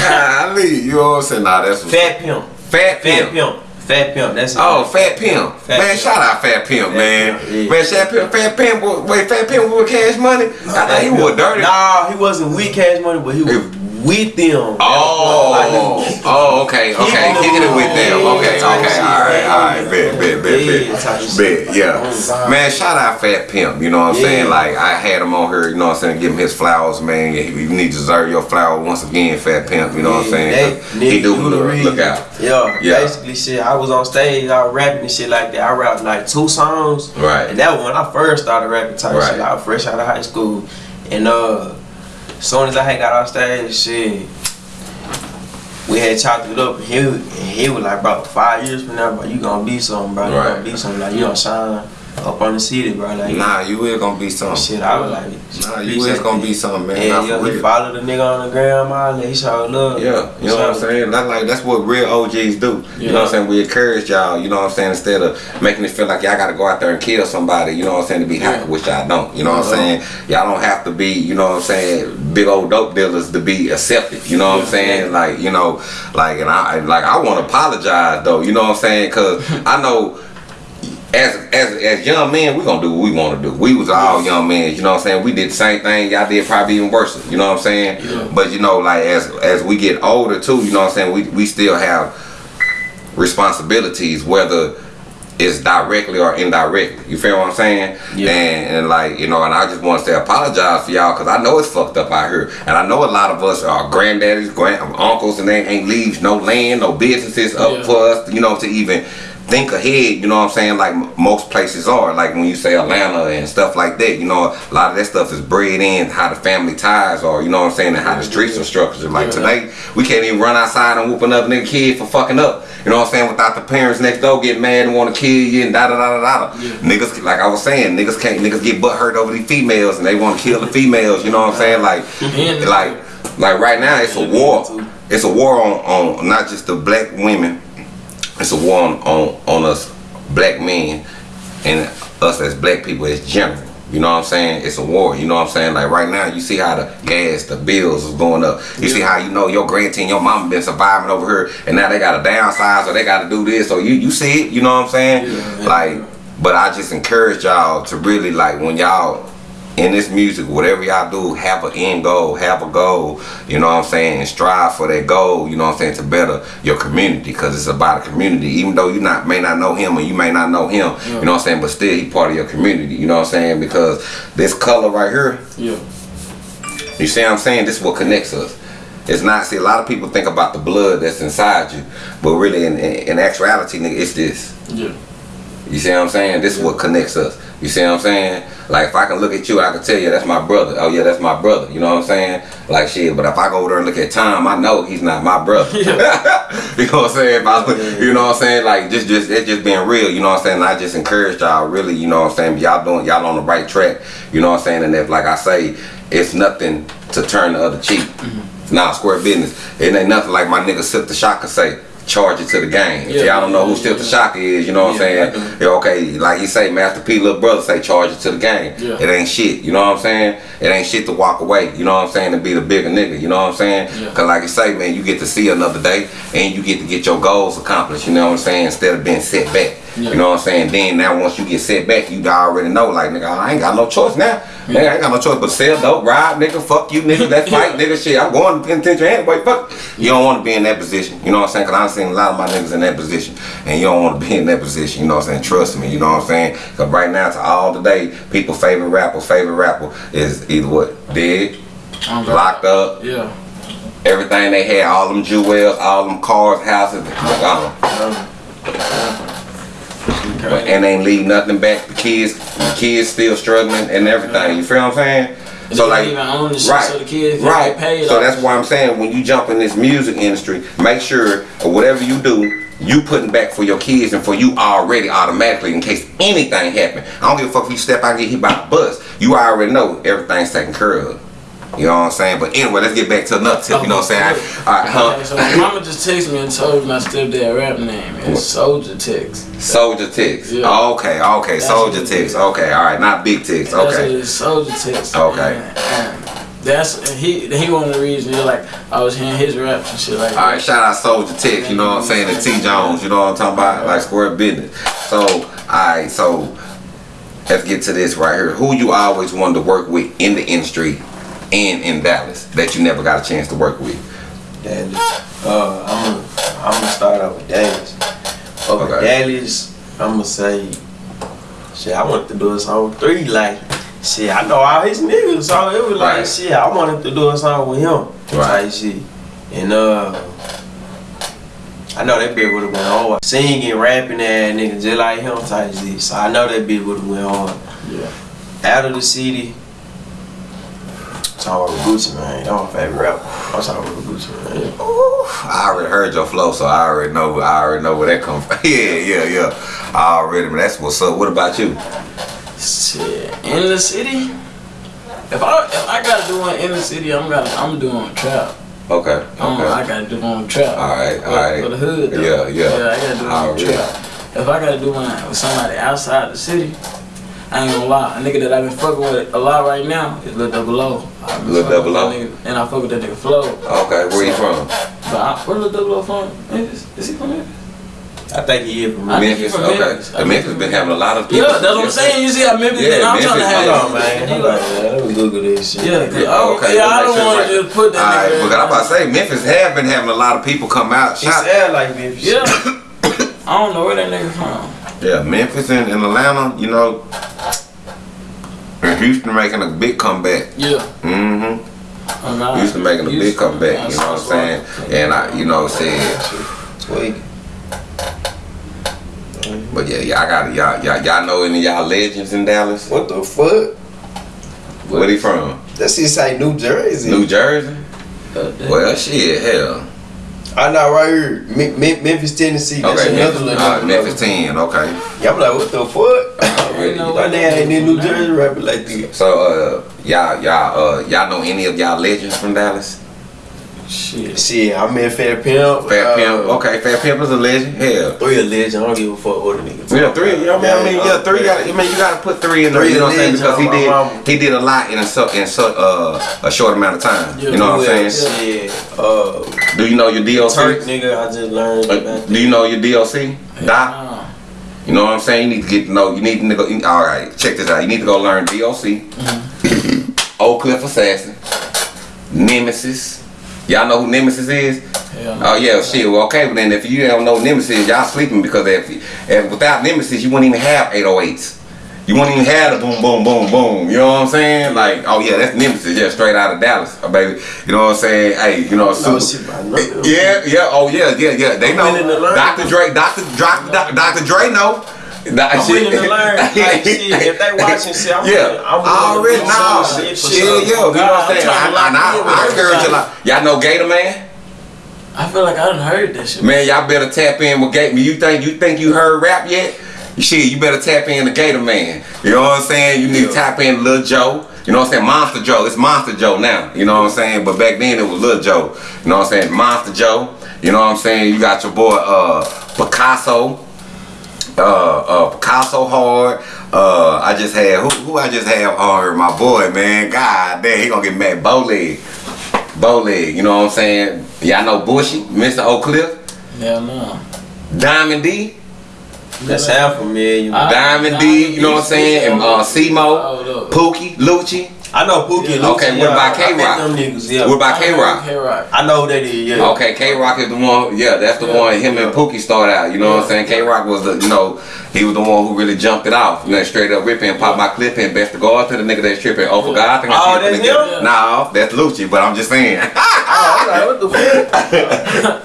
Golly, you know what I'm saying? Nah, that's what Fat Pimp. Fat Pimp. Fat Pimp. Pimp. Fat Pimp. That's it. Oh, Fat Pimp. Fat man, Pimp. shout out Fat Pimp, Fat man. Pimp, yeah. Man, Fat Pimp, Fat Pimp, was- wait, Fat Pimp with cash money? I thought he was dirty. Nah, he wasn't with Cash Money, but he was with them. Oh, oh, okay, okay, kicking it with them. Okay, okay, all right, all right, bet, bet, bet, bet, bet, yeah. Man, shout out Fat Pimp. You know what I'm saying? Like I had him on here. You know what I'm saying? Give him his flowers, man. You need to deserve your flower once again, Fat Pimp. You know what I'm saying? He do look, out. Yeah, Yeah. basically shit. I was on stage, I was rapping and shit like that. I rapped like two songs. Right. And that was when I first started rapping type Right. shit. I was fresh out of high school. And uh soon as I had got off stage, shit, we had chopped it up and he, and he was like, bro, five years from now, bro, you gonna be something, bro. You Right. gonna be something. Like you gonna shine up on the city, bro. Like Nah, you is gonna be something. shit, I was like, Nah, you is gonna be something, man. Yeah, yeah, he followed the nigga on the ground, that. He showed love. Yeah, you know what I'm saying? That's like that's what real OGs do. You know what I'm saying? We encourage y'all, you know what I'm saying, instead of making it feel like y'all gotta go out there and kill somebody, you know what I'm saying, to be happy, which y'all don't. You know what I'm uh-huh. saying? Y'all don't have to be, you know what I'm saying, big old dope dealers to be accepted. You know what I'm saying? Like, you know, like and I like I wanna apologize though, you know what I'm saying? Cause I know as as as young men, we gonna do what we wanna do. We was all young men, you know what I'm saying? We did the same thing, y'all did probably even worse, you know what I'm saying? But you know, like as as we get older too, you know what I'm saying, we we still have responsibilities, whether it's directly or indirectly. You feel what I'm saying? Yeah. And, and like, you know, and I just want to say apologize for y'all because I know it's fucked up out here. And I know a lot of us are granddaddies, grand uncles, and they ain't leaves no land, no businesses up Yeah. for us, you know, to even think ahead, you know what I'm saying? Like most places are, like when you say Atlanta and stuff like that, you know, a lot of that stuff is bred in how the family ties are, you know what I'm saying, and how the streets are structured. Like Yeah. today, we can't even run outside and whoop another nigga kid for fucking up. You know what I'm saying? Without the parents next door getting mad and want to kill you and da da da da da. Niggas, like I was saying, niggas can't, niggas get butt hurt over these females and they want to kill the females. You know what I'm saying? Like, like, like right now it's a war. It's a war on, on not just the black women. It's a war on, on, on us black men and us as black people as general. You know what I'm saying? It's a war. You know what I'm saying? Like right now, you see how the gas, the bills is going up. You see how you know your grandteen, your mama been surviving over here, and now they got to downsize or they got to do this. So you you see it. You know what I'm saying? Yeah. Like, but I just encourage y'all to really like when y'all in this music, whatever y'all do, have an end goal, have a goal, you know what I'm saying, and strive for that goal, you know what I'm saying, to better your community, because it's about a community. Even though you not may not know him and you may not know him, you know what I'm saying, but still he part of your community, you know what I'm saying, because this color right here, Yeah. you see what I'm saying, this is what connects us. It's not, see, a lot of people think about the blood that's inside you, but really in, in, in actuality, nigga, it's this. Yeah. You see what I'm saying? This is what connects us. You see what I'm saying? Like if I can look at you, I can tell you that's my brother. Oh yeah, that's my brother. You know what I'm saying? Like shit. But if I go over there and look at Tom, I know he's not my brother. you know what I'm saying? If I, you know what I'm saying? Like just, just it's just being real. You know what I'm saying? And I just encourage y'all. Really, you know what I'm saying? Y'all doing, y'all on the right track. You know what I'm saying? And if like I say, it's nothing to turn the other cheek. Mm-hmm. Nah, square business. It ain't nothing like my nigga Silk the Shocker say. Charge it to the game. If Yeah, y'all don't know who yeah, Silk the yeah. Shocker is, you know what I'm saying? Yeah, okay, like he say, Master P, little brother say, charge it to the game. Yeah. It ain't shit, you know what I'm saying? It ain't shit to walk away, you know what I'm saying, to be the bigger nigga, you know what I'm saying? Yeah. Cause like you say, man, you get to see another day and you get to get your goals accomplished, you know what I'm saying, instead of being set back. Yeah. You know what I'm saying? Then now once you get set back, you already know, like nigga, I ain't got no choice now. Nigga, I ain't got no choice but sell dope, ride, nigga, fuck you, nigga, let's fight, nigga, shit. I'm going to penitentiary anyway, fuck. You don't want to be in that position. You know what I'm saying? Cause I've seen a lot of my niggas in that position, and you don't want to be in that position. You know what I'm saying? Trust me. You know what I'm saying? Cause right now, to all today, people favorite rapper, favorite rapper is either what dead, locked up, Yeah. everything they had, all them jewels, all them cars, houses, gone. But, and ain't leave nothing back. The kids, the kids still struggling and everything. You feel what I'm saying? And they don't even own the shit, so the kids can right. get paid So that's why I'm saying when you jump in this music industry, make sure or whatever you do, you putting back for your kids and for you already automatically in case anything happen. I don't give a fuck if you step out and get hit by a bus. You already know everything's taken care of. You know what I'm saying? But anyway, let's get back to another tip. You know what I'm saying? All right, huh? So mama just texted me and told me my stepdad rap name. It's Soldier Tex. Soldier ticks. Yeah. Okay, okay. That's Soldier ticks. Okay, all right. Not big ticks. That's what it Okay. is, Soldier Tex. Okay. And, and that's he. He one of the reasons. Like I was hearing his raps and shit like. All right, shout out Soldier Ticks, you know what I'm saying, and T Jones, you know what I'm talking about, like square business. So, all right, so let's get to this right here. Who you always wanted to work with in the industry and in Dallas that you never got a chance to work with? Dallas. Uh, I'm gonna I'm gonna start out with Dallas. Over Okay. Dallas, I'm gonna say, shit. I wanted to do a song with three. Like, shit, I know all his niggas, so it was like, Right. shit. I wanted to do a song with him. Right. Type shit. And uh, I know that bitch would have went hard. Singing, rapping, that nigga just like him type shit. So I know that bitch would have went hard. Yeah. Out of the city. Talking about Gucci Mane. That's my favorite rapper. I'm talking about Gucci Mane. I already heard your flow, so I already know, I already know where that comes from. yeah, yeah, yeah. I already, but that's what's up. What about you? Shit. In the city. If I if I gotta do one in the city, I'm gonna I'm doing trap. Okay, Um, okay. I gotta do one trap. All right, For- all right. For the hood. Though. Yeah, yeah. Yeah, I gotta do one Already. trap. If I gotta do one with somebody outside the city, I ain't gonna lie. A nigga that I've been fucking with a lot right now is Lil Double O. I been Lil Double O. And I fuck with that nigga Flow. Okay, where you from? But I, where Lil Double O from? Memphis? Is he from Memphis? I think he is from I Memphis, from okay. Memphis. I The Memphis been having a lot of people. Yeah, that's what I'm saying. You see how Memphis Yeah, been? I'm trying to have Hold on, man. Hold on, man. Let me Google this shit. Yeah, 'cause Yeah, I, okay, yeah, I don't want it's to just put that Alright, nigga. but I'm about to say Memphis have been having a lot of people come out. He Shout, sound like Memphis. Yeah. I don't know where that nigga from. yeah, Memphis and, and Atlanta, you know, and Houston making a big comeback. Yeah. Mm-hmm. Oh, God. Houston making a big comeback. man, You know what I'm saying? And I, you know, said, Tweak. but yeah, y'all got y'all y'all y'all know any of y'all legends in Dallas? What the fuck? Where he from? That shit say New Jersey. New Jersey? Uh, Well, shit, hell. I know right here, Me- Me- Memphis, Tennessee. That's Okay, another Memphis, little uh. Memphis 10, okay. Yeah, I'm like, what the fuck? Already. know My dad ain't in New Jersey rapping like this. So, uh, y'all, y'all, uh, y'all know any of y'all legends from Dallas? Shit. Shit, I met Fat Pimp. Fat uh, Pimp, okay, Fat Pimp is a legend. Hell, Three a legend. I don't give a fuck what a nigga. yeah, three. You know what I mean? I mean, yeah, three. Gotta, I mean, you gotta put three in there. Three You know what I'm saying? Because he did, mama. he did a lot in a so, in so, uh, a short amount of time. Yeah, you know what I'm saying? Shit. Uh, Do you know your Turk DOC? nigga, I just learned Uh, do you know your DOC? Doc? Nah. You know what I'm saying? You need to get to know. You need to go. All right, check this out. You need to go learn DOC, Oak Cliff Assassin, Nemesis. Y'all know who Nemesis is? Hell. Oh yeah, shit. Well, okay, but then if you don't know Nemesis, y'all sleeping because if, if without Nemesis, you wouldn't even have 808s. You wouldn't even have the boom, boom, boom, boom. You know what I'm saying? Like, oh yeah, that's Nemesis. Yeah, straight out of Dallas, uh, baby. You know what I'm saying? Hey, you know, No super, shit, I know them. yeah, yeah, oh yeah, yeah, yeah. They know. willing to learn. Dr. Dre, Dr. Dr. Dr. Dr. Dre know. That I'm willing to learn. Like, shit, if they watching shit, I'm yeah, willing, I'm willing already to do know. some shit for Shit, sure. yo, you know what I'm saying? I'm trying to I, I, lock in I, I encourage you. everybody. Like, y'all know Gator Man. I feel like I done heard that shit. Man, y'all better tap in with Gator. You think you think you heard rap yet? Shit, you better tap in the Gator Man. You know what I'm saying? You need to tap in Lil Joe. You know what I'm saying? Monster Joe. It's Monster Joe now. You know what I'm saying? But back then it was Lil Joe. You know what I'm saying? Monster Joe. You know what I'm saying? You got your boy uh Picasso. Uh, uh, Picasso hard. Uh, I just had who, who I just had on my boy, man. God damn, he gonna get mad. Bowleg, Bowleg. You know what I'm saying? Y'all know Bushy, Mr. Oak Cliff. Hell no. Diamond D. That's half familiar. I- Diamond D, you know what I'm saying? And uh, Simo, look. Pookie, Lucci. I know Pookie. and Okay, Lucci, what yeah. about K-Rock? Them niggas, yeah. What about K Rock? K-Rock. I know who that is. Yeah. Okay, K Rock is the one. Yeah, that's the Yeah. one. Him and Pookie started out. You know what I'm saying? K Rock was the, you know, he was the one who really jumped it off. You know, straight up ripping, and pop my clip and best to guard to the nigga that's tripping. Oh, for God, I think I Oh, see that's nigga. him? Nah, that's Lucci. But I'm just saying. Oh, I'm like, what the fuck?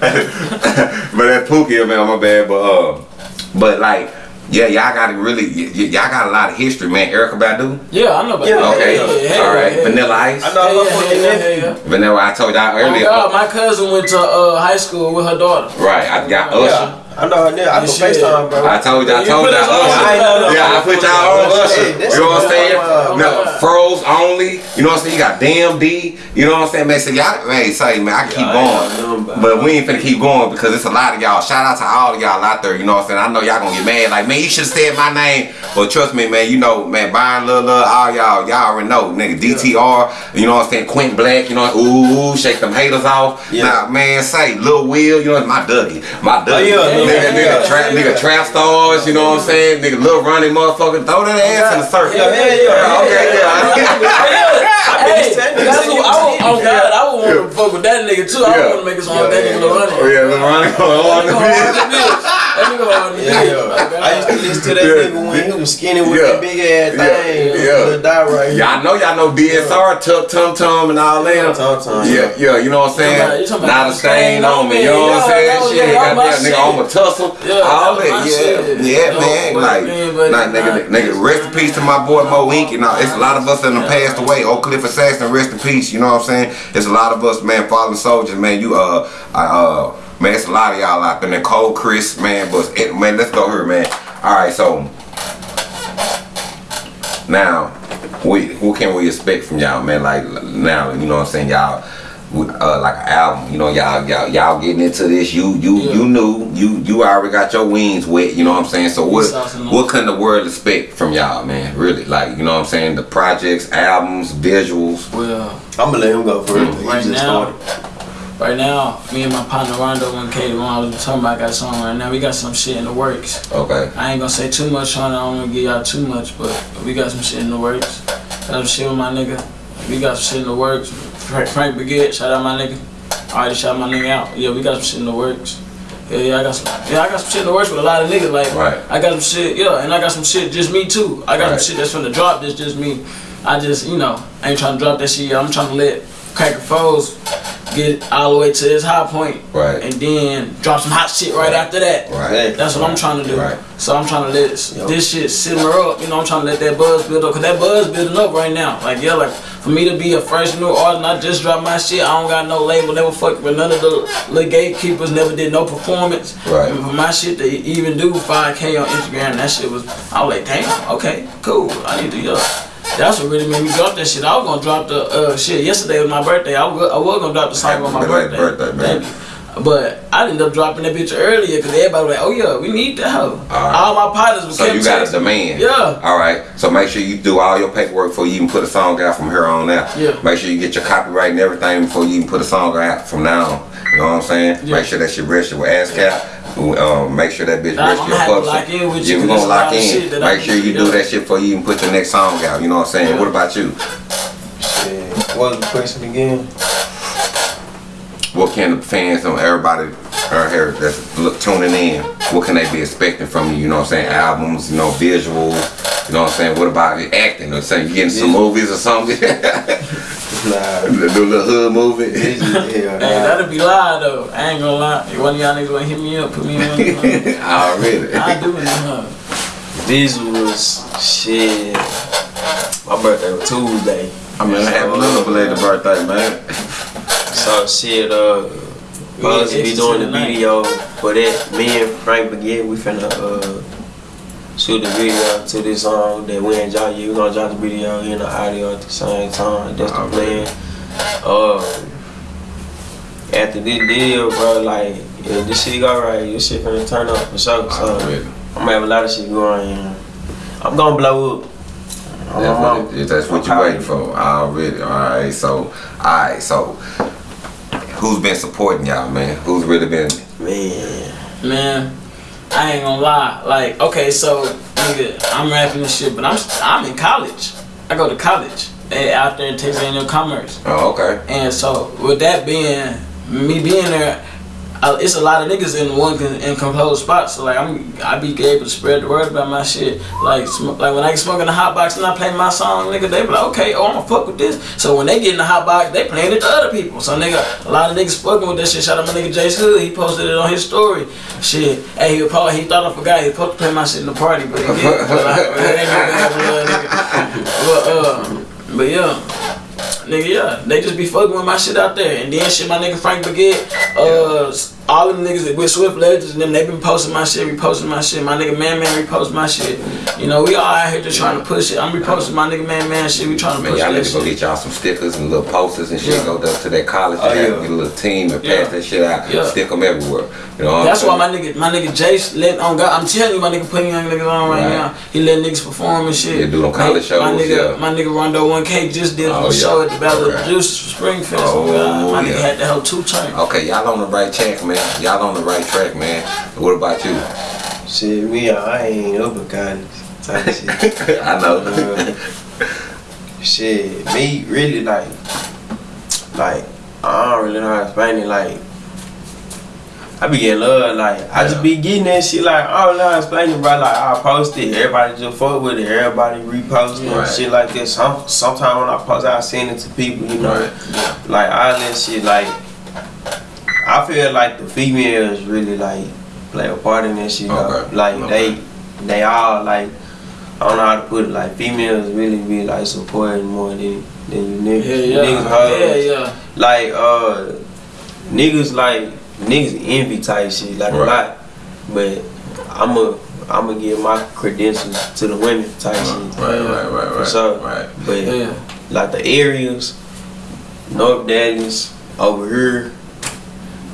but that Pookie, man, my bad. But uh, but like, yeah, y'all got to really, y- y- y'all got a lot of history, man. Erykah Badu. Yeah, I know about Yeah. Okay, Yeah, yeah, all right. yeah. Vanilla Ice. I know Yeah, her yeah, yeah, yeah, yeah. Vanilla. I told y'all Oh earlier. God, my cousin went to uh, high school with her daughter. right, I got Usher. Yeah, I know her nigga. I can FaceTime, bro. I told you, I told you, us on I know that. Yeah, I put y'all on Hey, Usher. You know what I'm saying? Oh, No, froze only. You know what I'm saying? You got damn D. You know what I'm saying? Man, say y'all, man, say man, I can keep Yeah, I ain't know going, but we ain't finna keep going because it's a lot of y'all. Shout out to all of y'all out there. You know what I'm saying? I know y'all gonna get mad. Like, man, you should have said my name. But trust me, man. You know, man, Byron, Lil, Lil, all y'all, y'all already know, nigga. DTR. You know what I'm saying? Quint Black. You know, ooh, shake them haters off. Yeah. Nah, man, say Lil Will. You know, my Dougie, my oh, Dougie. yeah, nigga, nigga, yeah, trap, nigga, trap stars. You know what I'm saying? Nigga, little Ronnie, motherfucker, throw that ass in the circle. Yeah, yeah, yeah. Okay, yeah. Hey, that's what I would, oh God, I would want to fuck with that nigga too. I Yeah. would want to make a song with that nigga Lil Ronnie. Oh yeah, Lil Ronnie going on the That nigga hard bitch. to bitch. That nigga hard to Yeah, bitch. yeah. God. I used to listen to that Yeah. nigga when he was skinny with Yeah. that big ass Yeah. thing. Yeah. The die right here. Y'all know y'all know DSR, Tuck Tum Tum and all that. Tum Tum, Yeah, yeah, you know what I'm talking about- saying? you Not a stain on me, you know what I'm Yeah, saying? that was- Shit, yeah, that goddamn my nigga on my tussle, Yeah, all that my yeah, shit. yeah, No, man, like, man, like, nigga, nigga, rest in peace to my boy Mo Ink, you know, it's a lot of us that done passed away. Oak Cliff Assassin, rest in peace, you know what I'm saying? It's a lot of us, man, fallen soldiers, man, you, uh, I, uh, man, it's a lot of y'all out there, Nicole, Chris, man, but, eh, man, let's go here, man. All right, so, now, we, what can we expect from y'all, man? Like now, you know what I'm saying, y'all. Uh, like an album, you know, y'all, y'all, y'all getting into this. You, you, Yeah. you knew, you, you already got your wings wet. You know what I'm saying. So what, Sauce and what can the world expect from y'all, man? Really, like, you know what I'm saying. The projects, albums, visuals. Well, I'm gonna let him go first. Mm. He right just now, started. Right now, me and my partner Rondo and Katie, when I was talking about, got song right now. We got some shit in the works. Okay. I ain't gonna say too much on it. I don't wanna give y'all too much, but we got some shit in the works. Got some shit with my nigga. We got some shit in the works. Frank, Frank Baguette, shout out my nigga. I already shout my nigga out. Yeah, we got some shit in the works. Yeah, yeah, I got some. Yeah, I got some shit in the works with a lot of niggas. Like, Right. I got some shit. Yeah, and I got some shit just me too. I got Right. some shit that's from the drop. That's just me. I just, you know, I ain't trying to drop that shit. yet. I'm trying to let Cracker Foes get all the way to his high point, Right. and then drop some hot shit right after that. Right. That's what I'm trying to do. Right. So I'm trying to let this, Yep. this shit simmer up. You know, I'm trying to let that buzz build up. Cause that buzz building up right now. Like, yeah, like for me to be a fresh new artist and I just dropped my shit, I don't got no label, never fuck with none of the little gatekeepers, never did no performance. Right. And for my shit to even do 5K on Instagram, that shit was, I was like, damn, okay, cool. I need to, yeah. That's what really made me drop that shit. I was gonna drop the uh, shit yesterday was my birthday. I was, I was gonna drop the song on my birthday. birthday, man. Thank you. But I ended up dropping that bitch earlier because everybody was like, oh yeah, we need that hoe. right. All my partners was So you got a texting. demand. Yeah. All right. So make sure you do all your paperwork before you even put a song out from here on out. Yeah. Make sure you get your copyright and everything before you even put a song out from now on. You know what I'm saying? Yeah. Make sure that shit registered with ASCAP. Um, make sure that bitch I'ma your to lock in with yeah, you we 'cause gonna lock lot of shit in. Make sure you do that shit before you even put your next song out. You know what I'm saying? Yeah. What about you? Shit. What was the question again? What can the fans and everybody out here that's look, tuning in, what can they be expecting from you? You know what I'm saying? Albums, you know, visuals. You know what I'm saying? What about the acting? Or saying you getting some movies or something? Nah. Do a little hood movie. This is- hell, Hey, nah. that'll be live though. I ain't gonna lie. If one of y'all niggas wanna hit me up, put me on. uh, Already. I do it, huh? Visuals, shit. My birthday was Tuesday. I mean, I have a little belated birthday, man. So shit, uh, We supposed to get be doing the tonight. video for that. Me and Frank Baguette, we finna uh shoot the video to this song that we ain't drop yet. We gonna drop the video and the audio at the same time. That's the Alright. plan. Uh, after this deal, bro, like yeah, this shit go right, this shit finna turn up for sure. So I'm gonna have a lot of shit going. on. I'm gonna blow up. I'm- That's I'm- what, it- that's what I'm you proud waiting of for. Already. Alright, so, alright, so, who's been supporting y'all, man? Who's really been, Man, Man, I ain't gonna lie. Like, okay, so nigga, I'm rapping this shit, but I'm I'm in college. I go to college out there in Texas A&M Commerce. Oh, okay. And so with that being me being there, I, it's a lot of niggas in one in composed spots. So like I'm I be able to spread the word about my shit. Like like when I get smoking the hot box and I play my song, nigga, they be like, okay, oh I'ma fuck with this. So when they get in the hot box, they playing it to other people. So nigga, a lot of niggas fucking with that shit. Shout out my nigga Jace Hood, he posted it on his story. Shit, hey, he, probably, he thought I forgot he was supposed to play my shit in the party, but he didn't. But, I, it ain't no bad blood, nigga. But uh, but yeah. Nigga, yeah, they just be fucking with my shit out there. And then shit, my nigga Frank Baguette, uh, all them niggas that with Swift Legends and them, they been posting my shit, reposting my shit. My nigga Man Man repost my shit. You know, we all out here just trying to push it. I'm reposting my nigga Man Man shit. We trying to Man, push y'all need to go get y'all some stickers and little posters and shit. Yeah. Go up to that college Oh, and have, yeah. get a little team and pass Yeah. that shit out. Yeah. Stick them everywhere. You know That's why my nigga, my nigga Jace let on God. I'm telling you, my nigga putting young niggas on right, Right. now. He let niggas perform and shit. Yeah, do them college My- My nigga, yeah. my nigga Rondo 1K just did a Oh, yeah. show at the Battle of the Okay. Producers for Oh. My nigga had the whole two turn. Okay, y'all on the right track, man. Y'all on the right track, man. What about you? Shit, me, I ain't with college type of shit. I know. Uh, shit, me really like, like I don't really know how to explain it. Like, I be getting love. Like, I just be getting that shit. Like, I don't know how to explain it, bro. Like, I post it, everybody just fuck with it, everybody repost it, Right. and shit like this. Some, sometimes when I post, I send it to people, you know, Right. like all that shit. Like, I feel like the females really like play a part in that shit. Okay. Like Okay. they, they all like. I don't know how to put it. Like females really be like supporting more than than you niggas. Yeah, yeah. Niggas hoes. Yeah, yeah. Like uh, niggas like niggas envy type shit like Right. a lot. But I'm a I'm gonna give my credentials to the women type shit. Right, right, right, For right. sure. Right. But Yeah. like the areas, North Dallas, over here,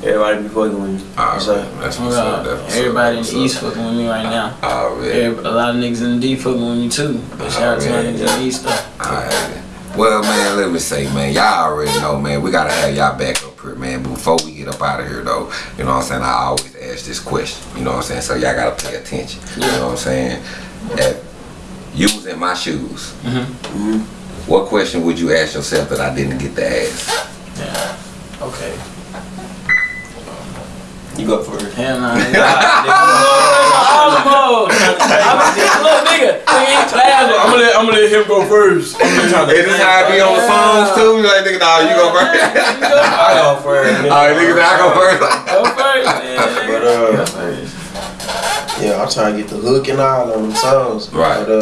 everybody be fucking with me. All So, right. That's what's up. God. That's what's Everybody in up. the East fucking with me right now. Ah, already. Every, a lot of niggas in the D fucking with me too. But shout out to my niggas in the East though. Alright. Well, man, let me say, man, y'all already know, man, we gotta have y'all back up here, man. Before we get up out of here, though, you know what I'm saying? I always ask this question, you know what I'm saying? So y'all gotta pay attention, you know what I'm saying? If you was in my shoes, mm-hmm. mm-hmm. what question would you ask yourself that I didn't get to ask? Yeah. Okay. You go for it. Hell nah, nigga. Almost. I'm a little nigga. Nigga in class. I'm gonna let I'm gonna let him go first. I'm gonna Is this how I be on the phones too? Like, nigga, nah, you go first. I go for it. Alright, nigga, I go first. Go first. But, uh, Go first. Yeah, I'm trying to get the hook and all on them songs. Right. But uh,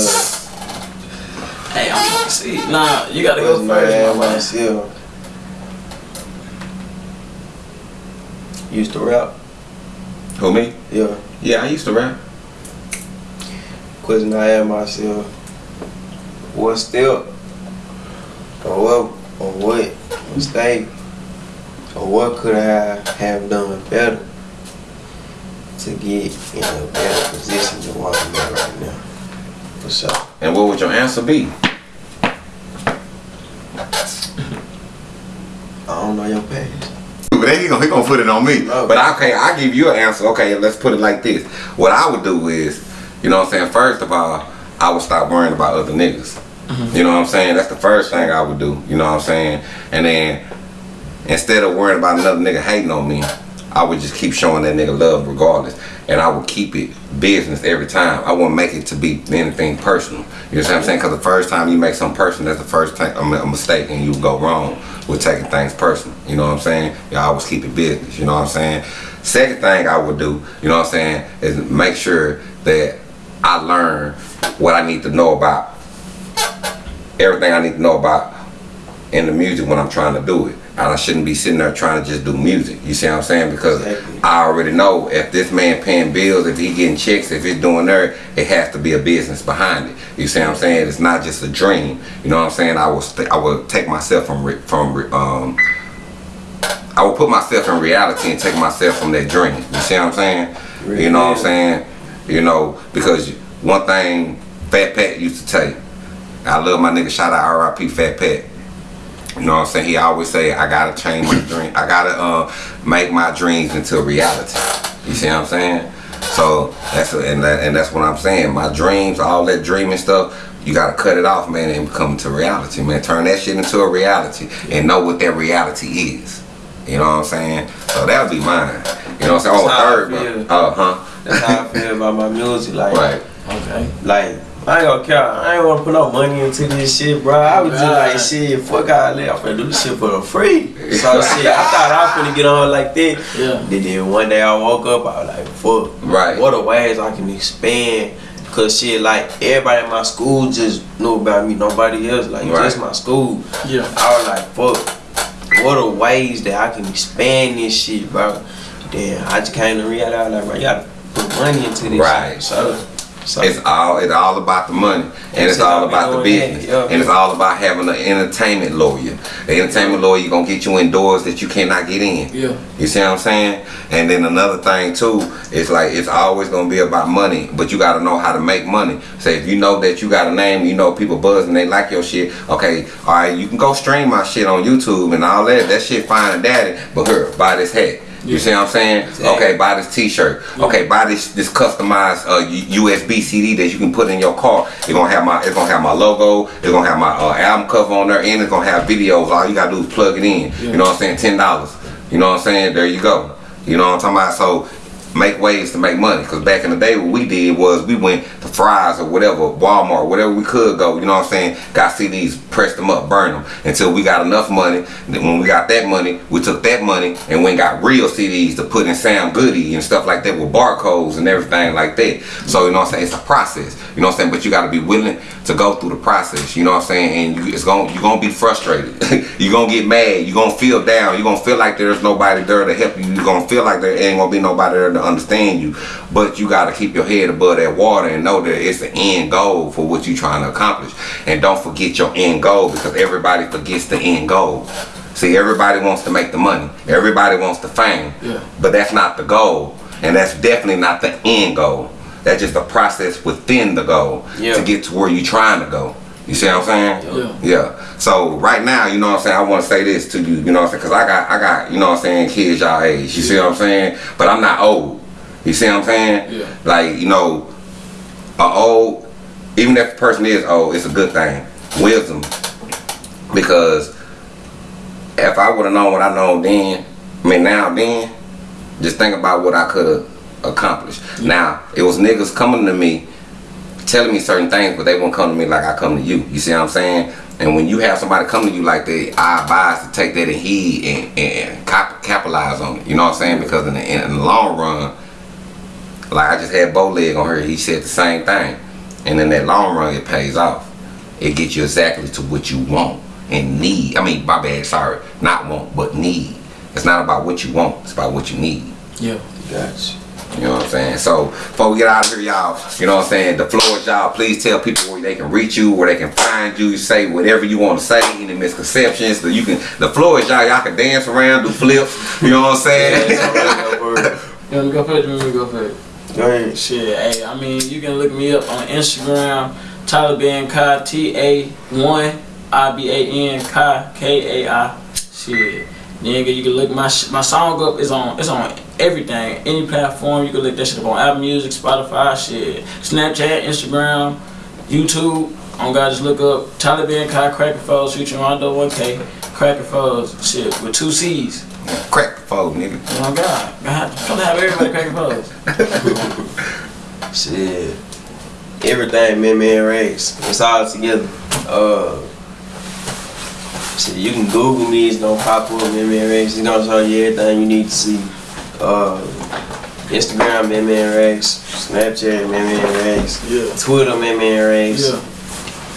Hey, I'm trying to see. Nah, you gotta go was first, mad my man. myself. Used to rap. Who, me? Yeah. Yeah, I used to rap. Question I asked myself, what step or what or what mistake or what could I have done better to get in a better position than what I'm at right now? For sure. And what would your answer be? I don't know your past. But then he gonna, he gonna put it on me. No. But okay, I give you an answer. Okay, let's put it like this. What I would do is, you know what I'm saying? First of all, I would stop worrying about other niggas. Mm-hmm. You know what I'm saying? That's the first thing I would do. You know what I'm saying? And then instead of worrying about another nigga hating on me, I would just keep showing that nigga love regardless. And I would keep it business every time. I wouldn't make it to be anything personal. You know what I'm mm-hmm. saying? Because the first time you make something personal, that's the first time a mistake and you go wrong with taking things personal. You know what I'm saying? You always keep it business. You know what I'm saying? Second thing I would do, you know what I'm saying, is make sure that I learn what I need to know about everything I need to know about in the music when I'm trying to do it. And I shouldn't be sitting there trying to just do music. You see what I'm saying? Because Exactly. I already know if this man paying bills, if he getting checks, if he's doing there, it has to be a business behind it. You see what I'm saying? It's not just a dream. You know what I'm saying? I will I will take myself from from um I will put myself in reality and take myself from that dream. You see what I'm saying? You know what I'm saying? You know, because one thing Fat Pat used to tell you, I love my nigga, shout out RIP Fat Pat. You know what I'm saying? He always say, I gotta change my dream. I gotta uh, make my dreams into reality. You see what I'm saying? So that's and that, and that's what I'm saying. My dreams, all that dreaming stuff, you gotta cut it off, man, and come to reality, man. Turn that shit into a reality and know what that reality is. You know what I'm saying? So that'll be mine. You know what I'm saying? Oh, That's I third, feel. uh huh. That's how I feel about my music. Like, Right. Okay. like I ain't gonna care. I ain't wanna put no money into this shit, bro. I was just like, shit, fuck all that. I'm finna do this shit for the free. So shit, I thought I was finna get on like that. Yeah. Then, then one day I woke up, I was like, fuck. Right. What a ways I can expand. Cause shit, like everybody in my school just knew about me. Nobody else, like Right. just my school. Yeah. I was like, fuck. What are ways that I can expand this shit, bro? Then I just came to reality. I was like, bro, you gotta put money into this. Right. Shit. So, so It's all it's all about the money, and it's all about the business, Yeah. and it's all about having an entertainment lawyer. The entertainment lawyer you gonna get you in doors that you cannot get in. Yeah. You see what I'm saying? And then another thing too, it's like it's always gonna be about money, but you gotta know how to make money. Say if you know that you got a name, you know people buzzing, they like your shit. Okay, all right, you can go stream my shit on YouTube and all that. That shit fine and daddy, but here, buy this hat. You see what I'm saying? Okay, buy this T-shirt. Okay, buy this this customized uh, USB CD that you can put in your car. It's gonna have my it's gonna have my logo. It's gonna have my uh, album cover on there, and it's gonna have videos. All you gotta do is plug it in. You know what I'm saying? Ten dollars. You know what I'm saying? There you go. You know what I'm talking about? So make ways to make money. Cause back in the day, what we did was we went to Fry's or whatever, Walmart, whatever we could go. You know what I'm saying? Got CDs, pressed them up, burn them until we got enough money. Then when we got that money, we took that money and went and got real CDs to put in Sam Goody and stuff like that with barcodes and everything like that. So you know what I'm saying? It's a process. You know what I'm saying? But you got to be willing to go through the process. You know what I'm saying? And you, it's gonna, you're gonna be frustrated. you're gonna get mad. You're gonna feel down. You're gonna feel like there's nobody there to help you. You're gonna feel like there ain't gonna be nobody there to understand you. But you gotta keep your head above that water and know that it's the end goal for what you're trying to accomplish. And don't forget your end goal because everybody forgets the end goal. See, everybody wants to make the money. Everybody wants the fame. Yeah. But that's not the goal. And that's definitely not the end goal. That's just a process within the goal Yeah. to get to where you're trying to go. You see what I'm saying? Yeah. Yeah. So right now, you know what I'm saying, I want to say this to you, you know what I'm saying? Cause I got I got, you know what I'm saying, kids y'all age. You see what I'm saying? But I'm not old. You see what I'm saying? Yeah. Like, you know, a old even if the person is old, it's a good thing. Wisdom. Because if I would have known what I know then, I mean now then, just think about what I could have accomplished. Now, it was niggas coming to me telling me certain things, but they won't come to me like I come to you. You see what I'm saying? And when you have somebody come to you like that, I advise to take that in heed and, and cap- capitalize on it. You know what I'm saying? Because in the, in the long run, like I just had Bowleg on her, he said the same thing. And in that long run, it pays off. It gets you exactly to what you want and need. I mean, my bad, sorry. Not want, but need. It's not about what you want, it's about what you need. Yeah. Gotcha. You know what I'm saying? So before we get out of here, y'all, you know what I'm saying? The floor is y'all. Please tell people where they can reach you, where they can find you. Say whatever you want to say, any misconceptions. So you can. The floor is y'all. Y'all can dance around, do flips. You know what I'm saying? You want me to go first? You want me to go first? Go ahead. Shit, hey, I mean, you can look me up on Instagram, Taliban Kai, T A 1 I B A N Kai, K A I. Shit. Nigga, you can look my sh- my song up is on it's on everything, any platform. You can look that shit up on Apple Music, Spotify, shit, Snapchat, Instagram, YouTube. On God, just look up Taliban Kai Cracker Foes featuring Rondo 1K, Cracker Foes, shit, with two C's. Crack the phone, nigga. Oh God, God, I'm trying to have everybody Cracker Foes. Shit. Everything man man race. It's all together. Uh shit, you can Google me, it's gonna pop up man man race. It's gonna show you everything you need to see. Uh Instagram man man race, Snapchat man man race, Yeah. Twitter man man race, Yeah.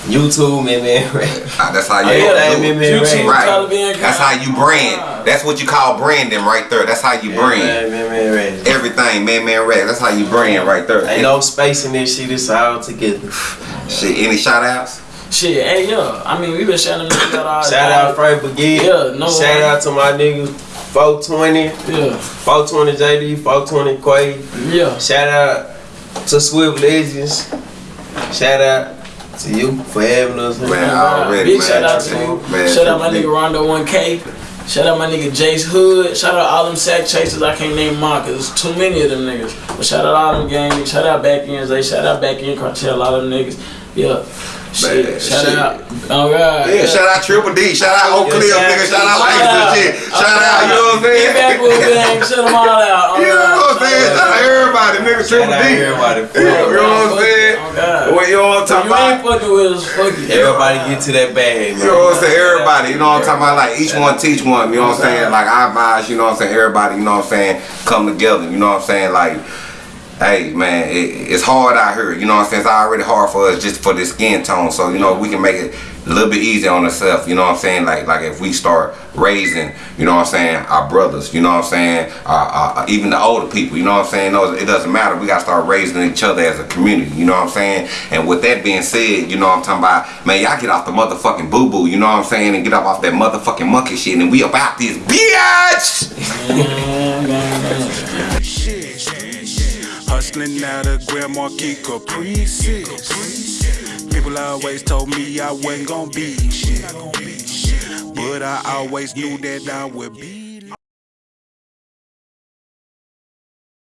YouTube man man race. Ah, That's how you Oh, yeah, do that it. man, YouTube, right. That's how you brand. That's what you call branding right there. That's how you brand. Man man man race. Everything, man, man, rap. That's how you brand right there. Ain't no space in this shit, it's all together. Shit, any shout outs? Shit, hey yo, I mean we been shouting them out all Shout out Frank Baguette. Yeah, no Shout one. out to my niggas 420, Yeah, 420 JD, 420 Quay. yeah, Shout out to Swift Legends. Shout out To you for having us. Man, Man. already, Big man. shout out to you. Man, shout out my nigga Rondo 1K. Shout out my nigga Jace Hood. Shout out all them sack chasers. I can't name mine because there's too many of them niggas. But shout out all them gang. Shout out back ends. They shout out back end cartel. All them niggas. Yeah. Shit. Shout shit. out. Oh God. Yeah, shout out Triple D, shout out Oak Cliff, Yeah, nigga, shout out shout Langston out. shit, shout out, you know what I'm saying? Get back with gang. Shut them all out. Oh, You know what I'm saying? Shout out everybody, nigga, Triple Shout out D. everybody. You know you know what I'm saying? Oh God. What you know what I'm talking you ain't about? fucking with us. Fuck you. Everybody get to that bag, man. You know what I'm saying? Everybody, you know what I'm talking about? Like each one teach one, you know what I'm saying? Like I advise, you know what I'm saying? Everybody, you know what I'm saying? Come together, you know what I'm saying? Like, hey man, it, it's hard out here, you know what I'm saying? It's already hard for us just for the skin tone. So, you know, we can make it a little bit easier on ourselves, you know what I'm saying? Like like if we start raising, you know what I'm saying, our brothers, you know what I'm saying? Our, our, even the older people, you know what I'm saying? No, it doesn't matter. We gotta start raising each other as a community, you know what I'm saying? And with that being said, you know what I'm talking about, man, y'all get off the motherfucking boo boo, you know what I'm saying? And get up off that motherfucking monkey shit and we about this bitch! Hustling out of Grand Marquis Caprices. People always told me I wasn't gonna be shit. But I always knew that I would be